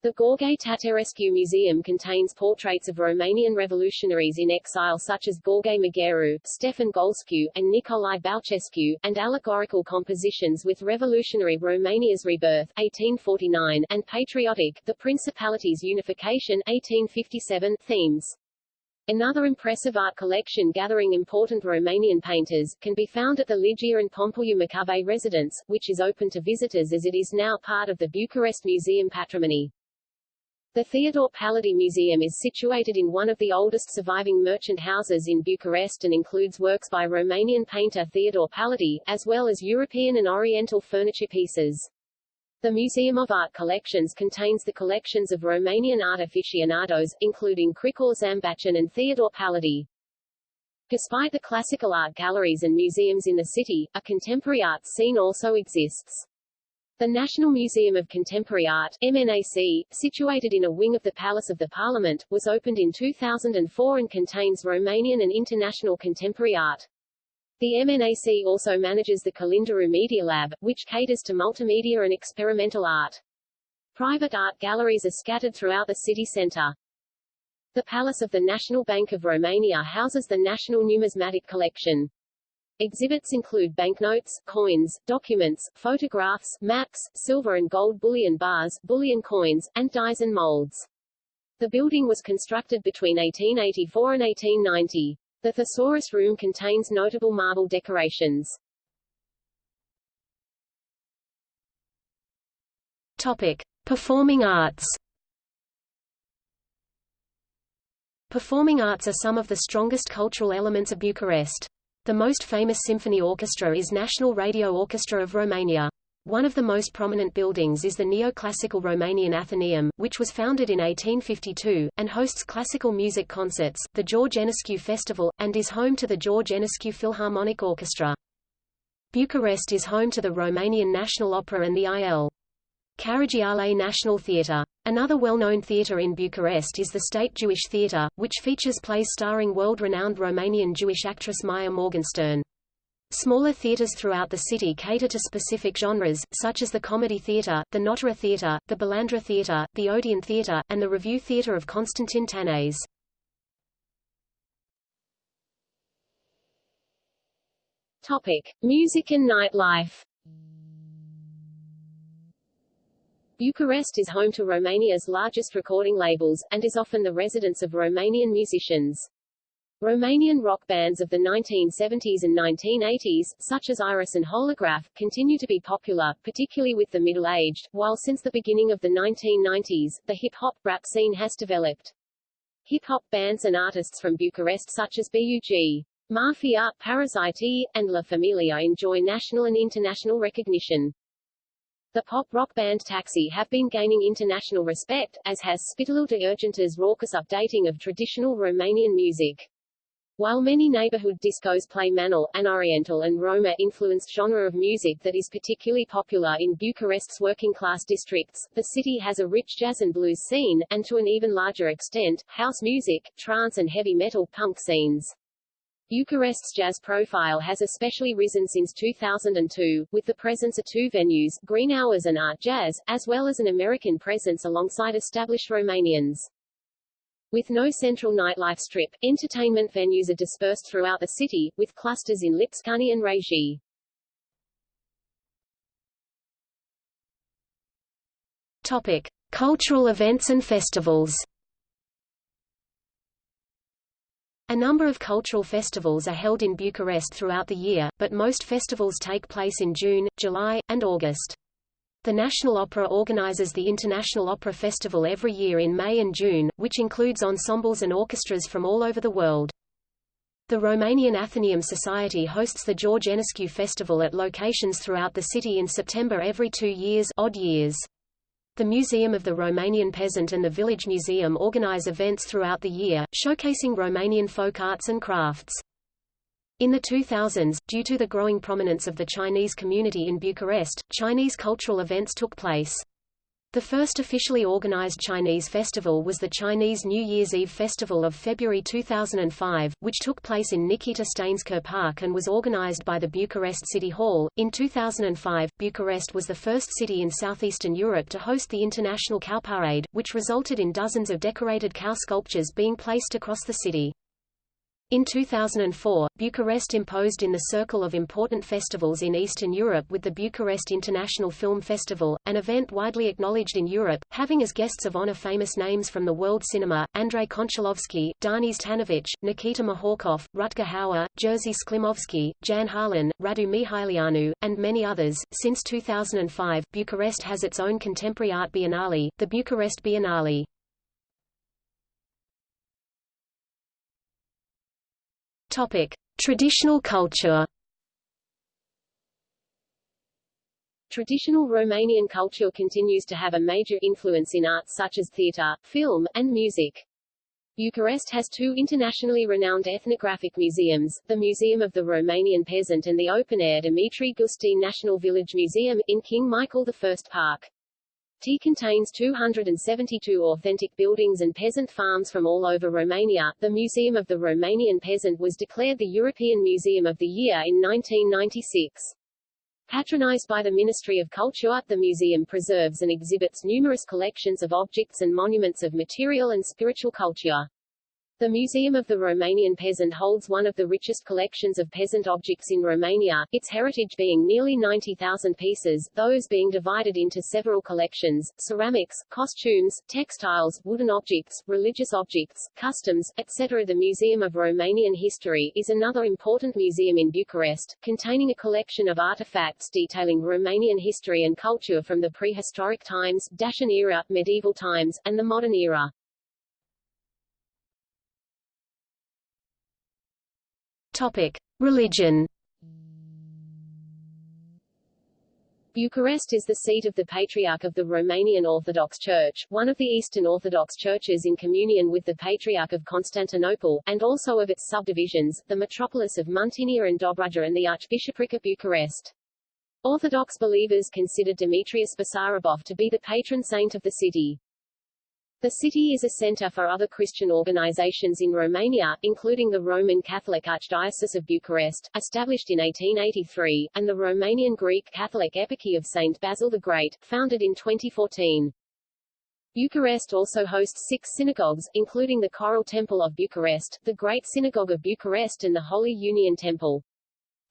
The Gheorghe Tattarescu Museum contains portraits of Romanian revolutionaries in exile such as Gheorghe Magheru, Stefan Golescu, and Nicolae Bălcescu, and allegorical compositions with revolutionary Romania's rebirth 1849, and patriotic, the Principality's unification 1857 themes. Another impressive art collection gathering important Romanian painters, can be found at the Ligia and Pompeiu Macovei residence, which is open to visitors as it is now part of the Bucharest Museum patrimony. The Theodor Pallady Museum is situated in one of the oldest surviving merchant houses in Bucharest and includes works by Romanian painter Theodor Pallady, as well as European and Oriental furniture pieces. The Museum of Art Collections contains the collections of Romanian art aficionados, including Krikor Zambaccian and Theodor Pallady. Despite the classical art galleries and museums in the city, a contemporary art scene also exists. The National Museum of Contemporary Art MNAC, situated in a wing of the Palace of the Parliament, was opened in 2004 and contains Romanian and international contemporary art. The MNAC also manages the Kalinderu Media Lab, which caters to multimedia and experimental art. Private art galleries are scattered throughout the city centre. The Palace of the National Bank of Romania houses the National Numismatic Collection. Exhibits include banknotes, coins, documents, photographs, maps, silver and gold bullion bars, bullion coins, and dies and molds. The building was constructed between 1884 and 1890. The Thesaurus Room contains notable marble decorations. Topic: Performing arts. Performing arts are some of the strongest cultural elements of Bucharest. The most famous symphony orchestra is National Radio Orchestra of Romania. One of the most prominent buildings is the neoclassical Romanian Athenaeum, which was founded in 1852, and hosts classical music concerts, the George Enescu Festival, and is home to the George Enescu Philharmonic Orchestra. Bucharest is home to the Romanian National Opera and the I.L. Caragiale National Theatre. Another well-known theatre in Bucharest is the State Jewish Theatre, which features plays starring world-renowned Romanian Jewish actress Maya Morgenstern. Smaller theatres throughout the city cater to specific genres, such as the Comedy Theatre, the Nottara Theatre, the Bulandra Theatre, the Odeon Theatre, and the Revue Theatre of Constantin Tanase. Topic. Music and nightlife Bucharest is home to Romania's largest recording labels, and is often the residence of Romanian musicians. Romanian rock bands of the 1970s and 1980s, such as Iris and Holograf, continue to be popular, particularly with the middle-aged, while since the beginning of the 1990s, the hip-hop rap scene has developed. Hip-hop bands and artists from Bucharest such as BUG, Mafia, Paraziti, and La Familia enjoy national and international recognition. The pop-rock band Taxi have been gaining international respect, as has Spitalul de Urgență's raucous updating of traditional Romanian music. While many neighborhood discos play Manel, an Oriental and Roma-influenced genre of music that is particularly popular in Bucharest's working-class districts, the city has a rich jazz and blues scene, and to an even larger extent, house music, trance and heavy metal punk scenes. Bucharest's jazz profile has especially risen since 2002, with the presence of two venues, Green Hours and Art Jazz, as well as an American presence alongside established Romanians. With no central nightlife strip, entertainment venues are dispersed throughout the city, with clusters in Lipscani and Regie. Topic. Cultural events and festivals A number of cultural festivals are held in Bucharest throughout the year, but most festivals take place in June, July, and August. The National Opera organizes the International Opera Festival every year in May and June, which includes ensembles and orchestras from all over the world. The Romanian Athenaeum Society hosts the George Enescu Festival at locations throughout the city in September every two years odd years. The Museum of the Romanian Peasant and the Village Museum organize events throughout the year, showcasing Romanian folk arts and crafts. In the 2000s, due to the growing prominence of the Chinese community in Bucharest, Chinese cultural events took place. The first officially organized Chinese festival was the Chinese New Year's Eve Festival of February 2005, which took place in Nikita Stainsker Park and was organized by the Bucharest City Hall. In 2005, Bucharest was the first city in southeastern Europe to host the International Cow Parade, which resulted in dozens of decorated cow sculptures being placed across the city. In 2004, Bucharest imposed in the circle of important festivals in Eastern Europe with the Bucharest International Film Festival, an event widely acknowledged in Europe, having as guests of honor famous names from the world cinema, Andrei Konchalovsky, Danis Tanovich, Nikita Mikhalkov, Rutger Hauer, Jerzy Skolimowski, Jan Harlan, Radu Mihăileanu, and many others. Since 2005, Bucharest has its own contemporary art biennale, the Bucharest Biennale. Topic: Traditional culture. Traditional Romanian culture continues to have a major influence in arts such as theatre, film, and music. Bucharest has two internationally renowned ethnographic museums, the Museum of the Romanian Peasant and the open-air Dimitrie Gusti National Village Museum, in King Michael I Park. T contains 272 authentic buildings and peasant farms from all over Romania. The Museum of the Romanian Peasant was declared the European Museum of the Year in 1996. Patronized by the Ministry of Culture, the museum preserves and exhibits numerous collections of objects and monuments of material and spiritual culture. The Museum of the Romanian Peasant holds one of the richest collections of peasant objects in Romania, its heritage being nearly 90,000 pieces, those being divided into several collections, ceramics, costumes, textiles, wooden objects, religious objects, customs, etc. The Museum of Romanian History is another important museum in Bucharest, containing a collection of artifacts detailing Romanian history and culture from the prehistoric times, Dacian era, medieval times, and the modern era. Topic: Religion. Bucharest is the seat of the Patriarch of the Romanian Orthodox Church, one of the Eastern Orthodox churches in communion with the Patriarch of Constantinople, and also of its subdivisions, the metropolis of Muntenia and Dobrogea and the Archbishopric of Bucharest. Orthodox believers consider Demetrius Basarabov to be the patron saint of the city. The city is a center for other Christian organizations in Romania, including the Roman Catholic Archdiocese of Bucharest, established in 1883, and the Romanian Greek Catholic Eparchy of St. Basil the Great, founded in 2014. Bucharest also hosts six synagogues, including the Choral Temple of Bucharest, the Great Synagogue of Bucharest and the Holy Union Temple.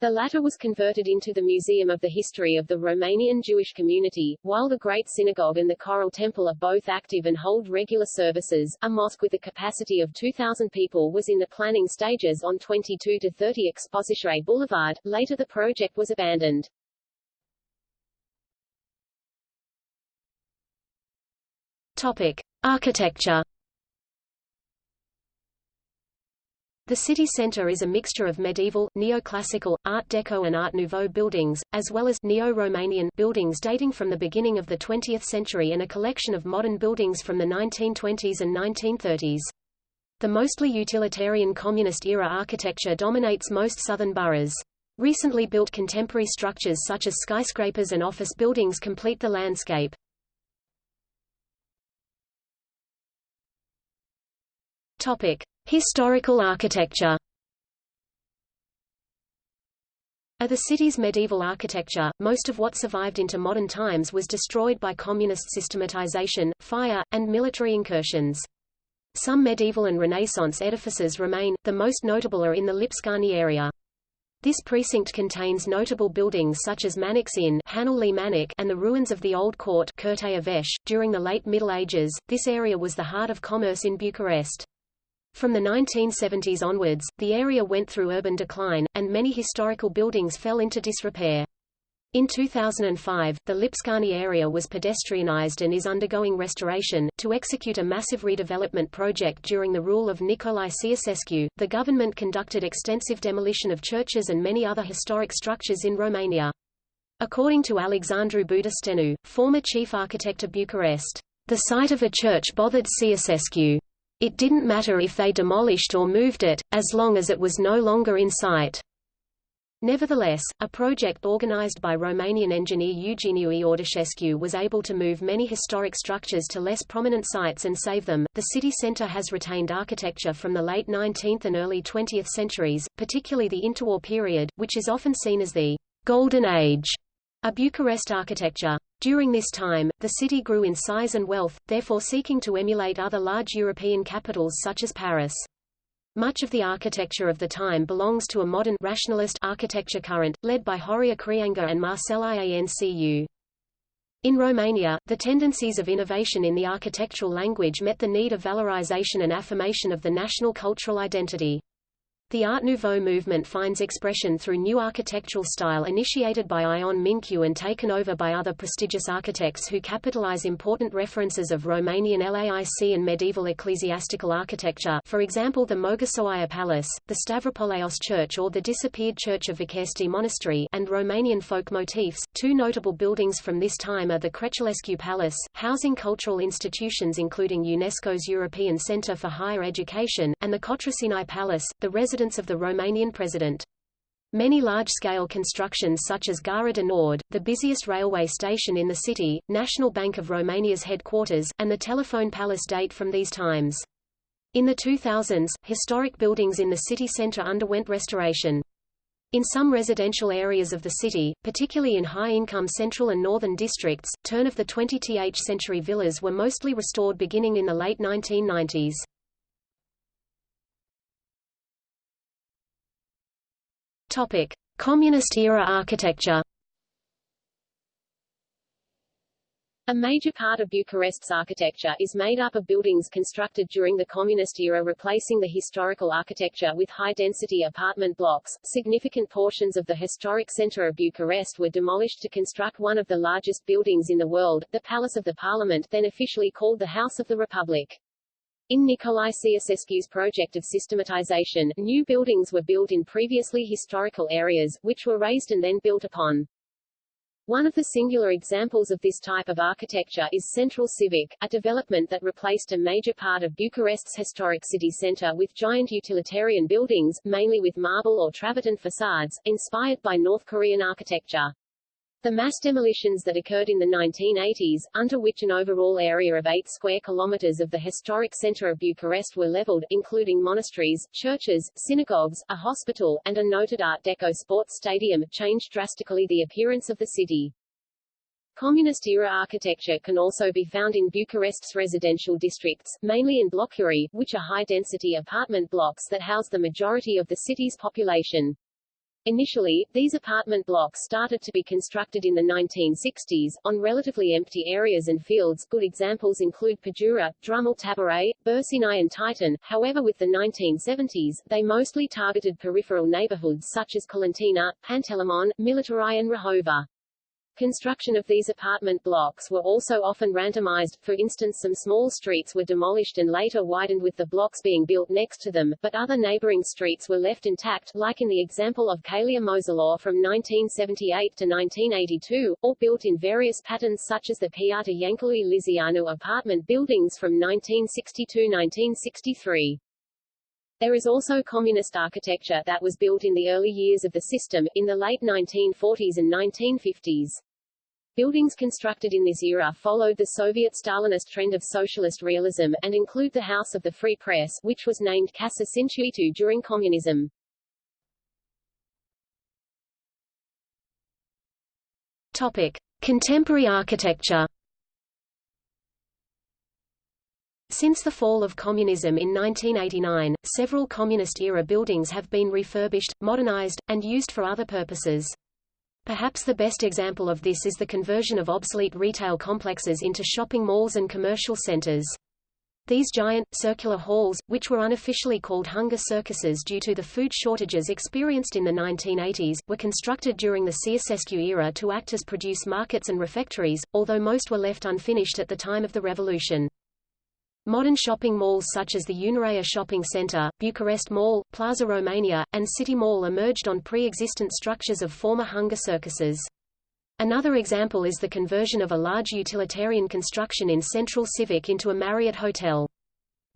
The latter was converted into the Museum of the History of the Romanian Jewish Community, while the Great Synagogue and the Choral Temple are both active and hold regular services. A mosque with a capacity of 2,000 people was in the planning stages on 22 to 30 Expositoire Boulevard. Later the project was abandoned. Topic: Architecture The city centre is a mixture of medieval, neoclassical, Art Deco and Art Nouveau buildings, as well as neo-Romanian buildings dating from the beginning of the 20th century and a collection of modern buildings from the 1920s and 1930s. The mostly utilitarian communist-era architecture dominates most southern boroughs. Recently built contemporary structures such as skyscrapers and office buildings complete the landscape. Topic: Historical architecture Of the city's medieval architecture, most of what survived into modern times was destroyed by communist systematization, fire, and military incursions. Some medieval and Renaissance edifices remain, the most notable are in the Lipscani area. This precinct contains notable buildings such as Manuc's Inn and the ruins of the Old Court During the late Middle Ages, this area was the heart of commerce in Bucharest. From the 1970s onwards, the area went through urban decline, and many historical buildings fell into disrepair. In 2005, the Lipscani area was pedestrianized and is undergoing restoration. To execute a massive redevelopment project during the rule of Nicolae Ceausescu, the government conducted extensive demolition of churches and many other historic structures in Romania. According to Alexandru Budișteanu, former chief architect of Bucharest, the site of a church bothered Ceausescu. It didn't matter if they demolished or moved it, as long as it was no longer in sight. Nevertheless, a project organized by Romanian engineer Eugeniu Iordașescu was able to move many historic structures to less prominent sites and save them. The city center has retained architecture from the late 19th and early 20th centuries, particularly the interwar period, which is often seen as the Golden Age of Bucharest architecture. During this time, the city grew in size and wealth, therefore seeking to emulate other large European capitals such as Paris. Much of the architecture of the time belongs to a modern rationalist architecture current, led by Horia Creangă and Marcel Iancu. In Romania, the tendencies of innovation in the architectural language met the need of valorization and affirmation of the national cultural identity. The Art Nouveau movement finds expression through new architectural style initiated by Ion Mincu and taken over by other prestigious architects who capitalize important references of Romanian LAIC and medieval ecclesiastical architecture for example the Mogoșoaia Palace, the Stavropoleos Church or the disappeared Church of Văcărești Monastery and Romanian folk motifs. Two notable buildings from this time are the Kretzulescu Palace, housing cultural institutions including UNESCO's European Center for Higher Education, and the Cotroceni Palace, the residence residence of the Romanian president. Many large-scale constructions such as Gara de Nord, the busiest railway station in the city, National Bank of Romania's headquarters, and the Telephone Palace date from these times. In the 2000s, historic buildings in the city center underwent restoration. In some residential areas of the city, particularly in high-income central and northern districts, turn of the 20th century villas were mostly restored beginning in the late 1990s. Topic: Communist-era architecture. A major part of Bucharest's architecture is made up of buildings constructed during the Communist era replacing the historical architecture with high-density apartment blocks. Significant portions of the historic center of Bucharest were demolished to construct one of the largest buildings in the world, the Palace of the Parliament then officially called the House of the Republic. In Nicolae Ceausescu's project of systematization, new buildings were built in previously historical areas, which were raised and then built upon. One of the singular examples of this type of architecture is Centrul Civic, a development that replaced a major part of Bucharest's historic city centre with giant utilitarian buildings, mainly with marble or travertine facades, inspired by North Korean architecture. The mass demolitions that occurred in the 1980s, under which an overall area of 8 square kilometers of the historic center of Bucharest were leveled, including monasteries, churches, synagogues, a hospital, and a noted Art Deco sports stadium, changed drastically the appearance of the city. Communist-era architecture can also be found in Bucharest's residential districts, mainly in blockuri, which are high-density apartment blocks that house the majority of the city's population. Initially, these apartment blocks started to be constructed in the 1960s, on relatively empty areas and fields good examples include Pădura, Drumul Taberei, Berceni and Titan, however with the 1970s, they mostly targeted peripheral neighborhoods such as Colentina, Pantelimon, Militari and Rahova. Construction of these apartment blocks were also often randomized, for instance some small streets were demolished and later widened with the blocks being built next to them, but other neighboring streets were left intact, like in the example of Calea Moșilor from 1978 to 1982, or built in various patterns such as the Piața Iancului Lizeanu apartment buildings from 1962-1963. There is also communist architecture that was built in the early years of the system, in the late 1940s and 1950s. Buildings constructed in this era followed the Soviet-Stalinist trend of socialist realism, and include the House of the Free Press, which was named Casa Scânteii during communism. Topic. Contemporary architecture Since the fall of communism in 1989, several communist-era buildings have been refurbished, modernized, and used for other purposes. Perhaps the best example of this is the conversion of obsolete retail complexes into shopping malls and commercial centers. These giant, circular halls, which were unofficially called hunger circuses due to the food shortages experienced in the 1980s, were constructed during the Ceausescu era to act as produce markets and refectories, although most were left unfinished at the time of the revolution. Modern shopping malls such as the Unirea Shopping Center, Bucharest Mall, Plaza Romania, and City Mall emerged on pre-existent structures of former hunger circuses. Another example is the conversion of a large utilitarian construction in Centrul Civic into a Marriott hotel.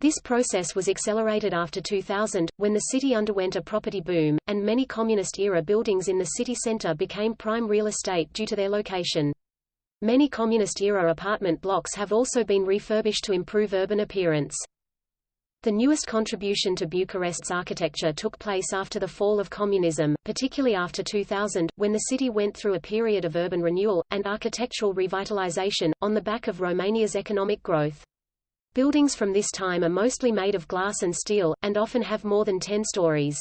This process was accelerated after 2000, when the city underwent a property boom, and many communist-era buildings in the city center became prime real estate due to their location. Many communist-era apartment blocks have also been refurbished to improve urban appearance. The newest contribution to Bucharest's architecture took place after the fall of communism, particularly after 2000, when the city went through a period of urban renewal, and architectural revitalization, on the back of Romania's economic growth. Buildings from this time are mostly made of glass and steel, and often have more than 10 stories.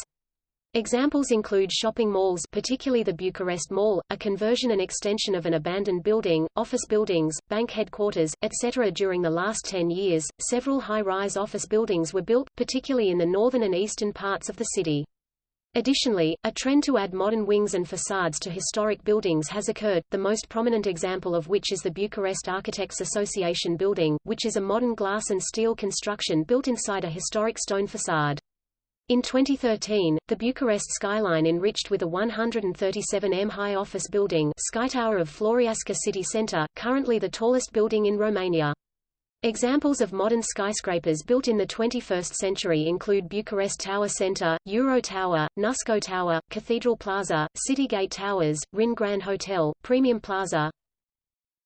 Examples include shopping malls particularly the Bucharest Mall, a conversion and extension of an abandoned building, office buildings, bank headquarters, etc. During the last 10 years, several high-rise office buildings were built, particularly in the northern and eastern parts of the city. Additionally, a trend to add modern wings and facades to historic buildings has occurred, the most prominent example of which is the Bucharest Architects Association building, which is a modern glass and steel construction built inside a historic stone facade. In 2013, the Bucharest skyline enriched with a 137m high office building Sky Tower of Floreasca city center, currently the tallest building in Romania. Examples of modern skyscrapers built in the 21st century include Bucharest Tower Center, Euro Tower, Nusco Tower, Cathedral Plaza, Citygate Towers, Rin Grand Hotel, Premium Plaza,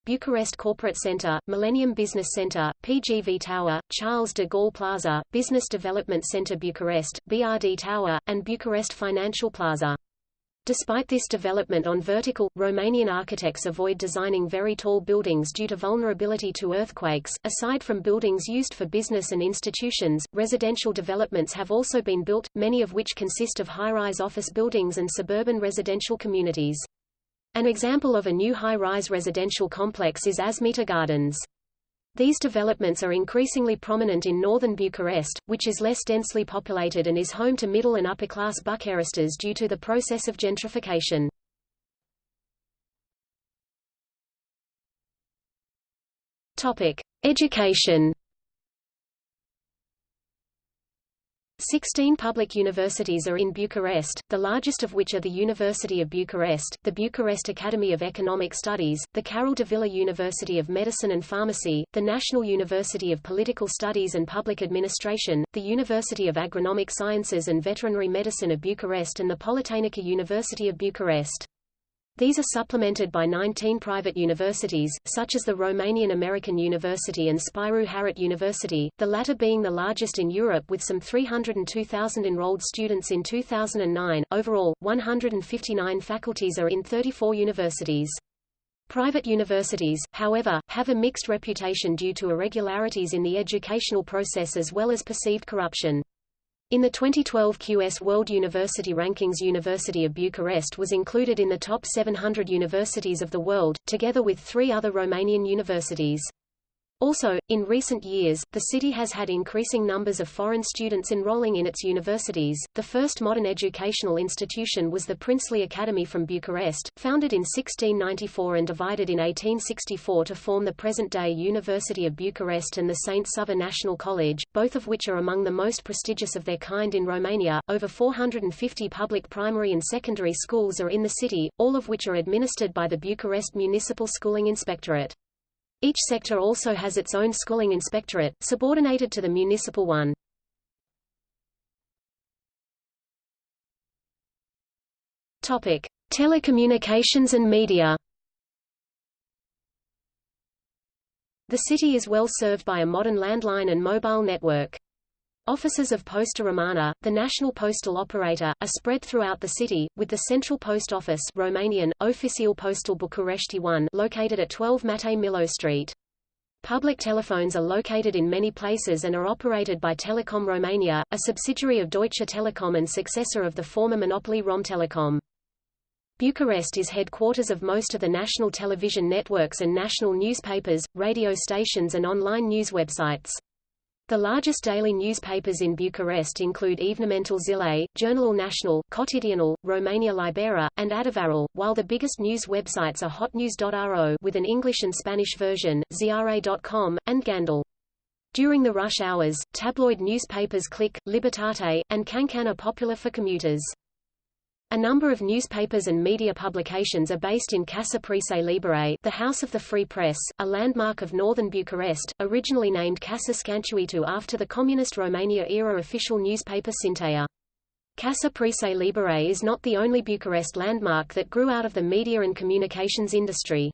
Bucharest Corporate Center, Millennium Business Center, PGV Tower, Charles de Gaulle Plaza, Business Development Center Bucharest, BRD Tower, and Bucharest Financial Plaza. Despite this development on vertical, Romanian architects avoid designing very tall buildings due to vulnerability to earthquakes. Aside from buildings used for business and institutions, residential developments have also been built, many of which consist of high-rise office buildings and suburban residential communities. An example of a new high-rise residential complex is Asmita Gardens. These developments are increasingly prominent in northern Bucharest, which is less densely populated and is home to middle and upper-class Bucharesters due to the process of gentrification. Topic: Education. Sixteen public universities are in Bucharest, the largest of which are the University of Bucharest, the Bucharest Academy of Economic Studies, the Carol Davila University of Medicine and Pharmacy, the National University of Political Studies and Public Administration, the University of Agronomic Sciences and Veterinary Medicine of Bucharest and the Politehnica University of Bucharest. These are supplemented by 19 private universities, such as the Romanian American University and Spiru Haret University, the latter being the largest in Europe with some 302,000 enrolled students in 2009. Overall, 159 faculties are in 34 universities. Private universities, however, have a mixed reputation due to irregularities in the educational process as well as perceived corruption. In the 2012 QS World University Rankings University of Bucharest was included in the top 700 universities of the world, together with three other Romanian universities. Also, in recent years, the city has had increasing numbers of foreign students enrolling in its universities. The first modern educational institution was the Princely Academy from Bucharest, founded in 1694 and divided in 1864 to form the present-day University of Bucharest and the St. Sava National College, both of which are among the most prestigious of their kind in Romania. Over 450 public primary and secondary schools are in the city, all of which are administered by the Bucharest Municipal Schooling Inspectorate. Each sector also has its own schooling inspectorate, subordinated to the municipal one. Topic: Telecommunications and media. The city is well served by a modern landline and mobile network. Offices of Posta Romana, the national postal operator, are spread throughout the city, with the central post office Romanian, Oficial Postal București 1 located at 12 Matei Millo Street. Public telephones are located in many places and are operated by Telecom Romania, a subsidiary of Deutsche Telekom and successor of the former monopoly Romtelecom. Bucharest is headquarters of most of the national television networks and national newspapers, radio stations and online news websites. The largest daily newspapers in Bucharest include Evenimentul Zilei, Jurnalul Național, Cotidianul, Romania Liberă, and Adevărul, while the biggest news websites are hotnews.ro with an English and Spanish version, ziare.com, and Gandul. During the rush hours, tabloid newspapers Click, Libertate, and Cancan are popular for commuters. A number of newspapers and media publications are based in Casa Presei Libere the House of the Free Press, a landmark of northern Bucharest, originally named Casa Scânteii after the communist Romania-era official newspaper Scînteia. Casa Presei Libere is not the only Bucharest landmark that grew out of the media and communications industry.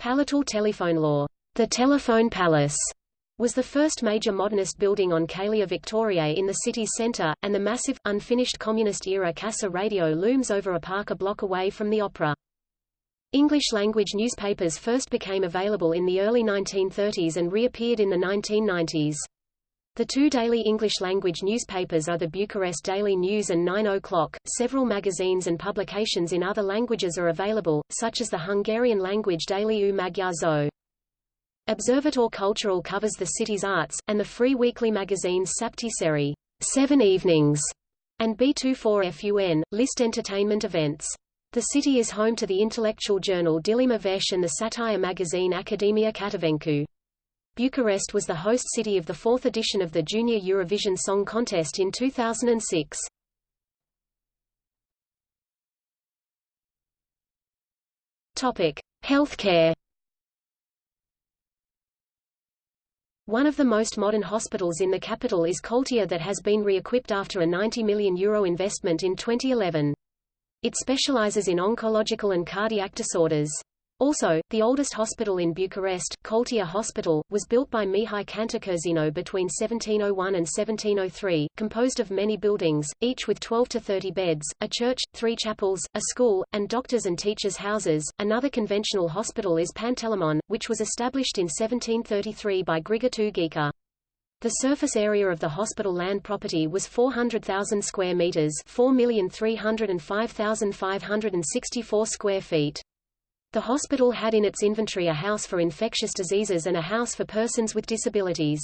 Palatul law, the Telephone Palace, was the first major modernist building on Calea Victoriei in the city's centre, and the massive, unfinished communist-era Casa Radio looms over a park a block away from the opera. English-language newspapers first became available in the early 1930s and reappeared in the 1990s. The two daily English-language newspapers are the Bucharest Daily News and 9 O'Clock. Several magazines and publications in other languages are available, such as the Hungarian-language daily Új Magyar Szó. Observator Cultural covers the city's arts, and the free weekly magazines Șapte Seri Seven Evenings, and B24FUN, list entertainment events. The city is home to the intellectual journal Dilema Veche and the satire magazine Academia Catavencu. Bucharest was the host city of the fourth edition of the Junior Eurovision Song Contest in 2006. Topic: Healthcare One of the most modern hospitals in the capital is Colțea that has been re-equipped after a €90 million Euro investment in 2011. It specializes in oncological and cardiac disorders. Also, the oldest hospital in Bucharest, Colțea Hospital, was built by Mihai Cantacuzino between 1701 and 1703, composed of many buildings, each with 12 to 30 beds, a church, three chapels, a school, and doctors' and teachers' houses. Another conventional hospital is Pantelimon, which was established in 1733 by Grigore Tughica. The surface area of the hospital land property was 400,000 square meters, 4,305,564 square feet. The hospital had in its inventory a house for infectious diseases and a house for persons with disabilities.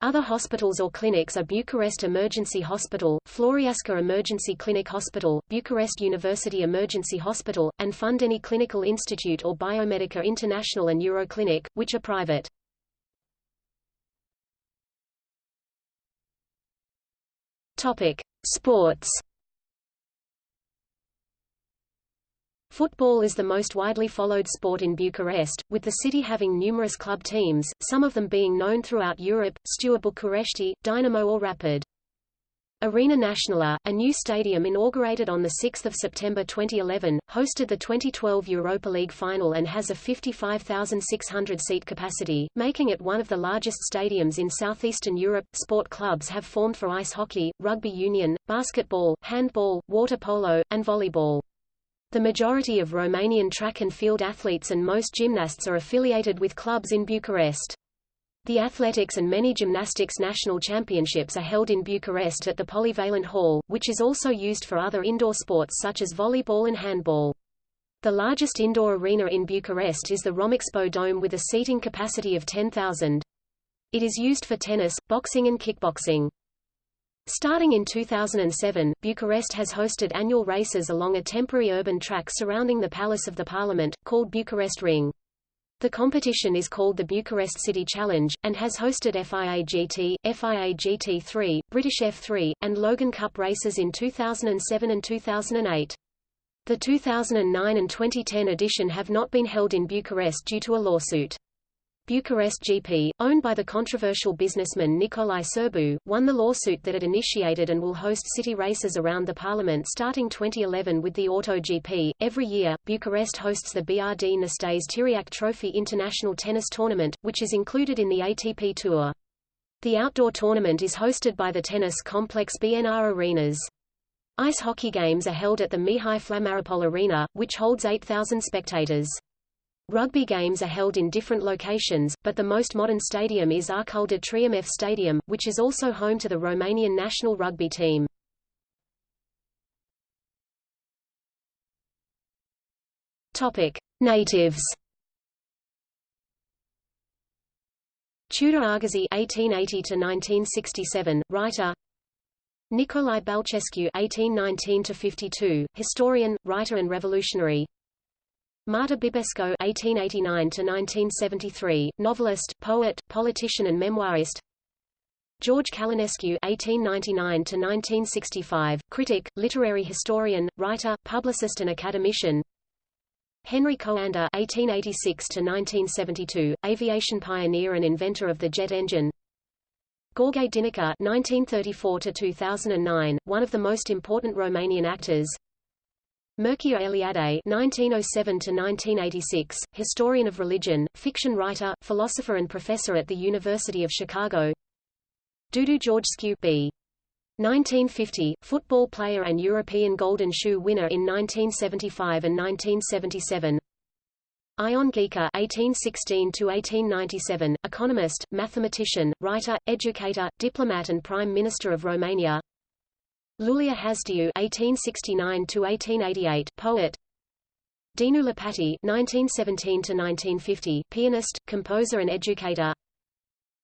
Other hospitals or clinics are Bucharest Emergency Hospital, Floreasca Emergency Clinic Hospital, Bucharest University Emergency Hospital, and Fundeni Clinical Institute or Biomedica International and Euroclinic, which are private. Topic: Sports Football is the most widely followed sport in Bucharest, with the city having numerous club teams, some of them being known throughout Europe, Steaua București, Dinamo or Rapid. Arena Națională, a new stadium inaugurated on 6 September 2011, hosted the 2012 Europa League final and has a 55,600 seat capacity, making it one of the largest stadiums in southeastern Europe. Sport clubs have formed for ice hockey, rugby union, basketball, handball, water polo, and volleyball. The majority of Romanian track and field athletes and most gymnasts are affiliated with clubs in Bucharest. The athletics and many gymnastics national championships are held in Bucharest at the Polyvalent Hall, which is also used for other indoor sports such as volleyball and handball. The largest indoor arena in Bucharest is the Romexpo Dome with a seating capacity of 10,000. It is used for tennis, boxing and kickboxing. Starting in 2007, Bucharest has hosted annual races along a temporary urban track surrounding the Palace of the Parliament, called Bucharest Ring. The competition is called the Bucharest City Challenge, and has hosted FIA GT, FIA GT3, British F3, and Logan Cup races in 2007 and 2008. The 2009 and 2010 edition have not been held in Bucharest due to a lawsuit. Bucharest GP, owned by the controversial businessman Nicolae Sârbu, won the lawsuit that it initiated and will host city races around the parliament starting 2011 with the Auto GP. Every year, Bucharest hosts the BRD Năstase Țiriac Trophy International Tennis Tournament, which is included in the ATP Tour. The outdoor tournament is hosted by the tennis complex BNR Arenas. Ice hockey games are held at the Mihai Flamaropol Arena, which holds 8,000 spectators. Rugby games are held in different locations, but the most modern stadium is Arcul de Triumf Stadium, which is also home to the Romanian national rugby team. Topic: Natives. Tudor Arghezi (1880–1967), writer. Nicolae Bălcescu (1819–52), historian, writer, and revolutionary. Marta Bibesco (1889–1973), novelist, poet, politician, and memoirist. George Călinescu (1899–1965), critic, literary historian, writer, publicist, and academician. Henri Coandă (1886–1972), aviation pioneer and inventor of the jet engine. Gheorghe Dinică (1934–2009), one of the most important Romanian actors. Mircea Eliade (1907–1986), historian of religion, fiction writer, philosopher, and professor at the University of Chicago. Dudu Georgescu b. 1950, football player and European Golden Shoe winner in 1975 and 1977. Ion Ghica (1816–1897), economist, mathematician, writer, educator, diplomat, and Prime Minister of Romania. Iulia Hasdeu (1869–1888), poet. Dinu Lipatti (1917–1950), pianist, composer, and educator.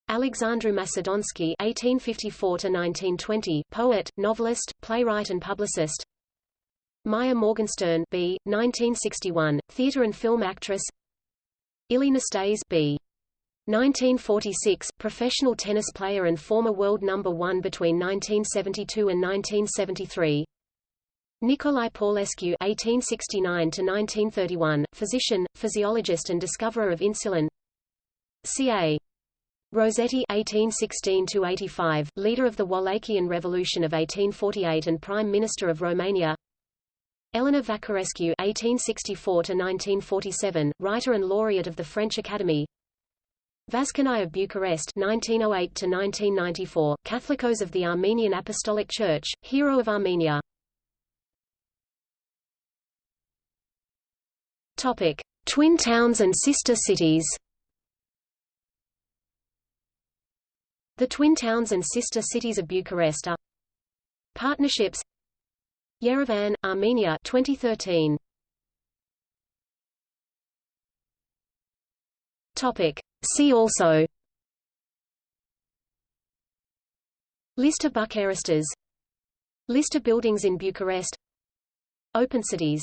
Alexandru Macedonski (1854–1920), poet, novelist, playwright, and publicist. Maia Morgenstern B. 1961, theatre and film actress. Ilie Năstase B. 1946, professional tennis player and former world number one between 1972 and 1973. Nicolae Paulescu (1869–1931), physician, physiologist, and discoverer of insulin. C.A. Rossetti (1816–85), leader of the Wallachian Revolution of 1848 and Prime Minister of Romania. Elena Văcărescu (1864–1947), writer and laureate of the French Academy. Vazgen I of Bucharest 1908–1994, Catholicos of the Armenian Apostolic Church, hero of Armenia. Topic: Twin towns and sister cities. The twin towns and sister cities of Bucharest are Partnerships Yerevan, Armenia 2013. Topic. See also. List of Bucharesters List of buildings in Bucharest. Open cities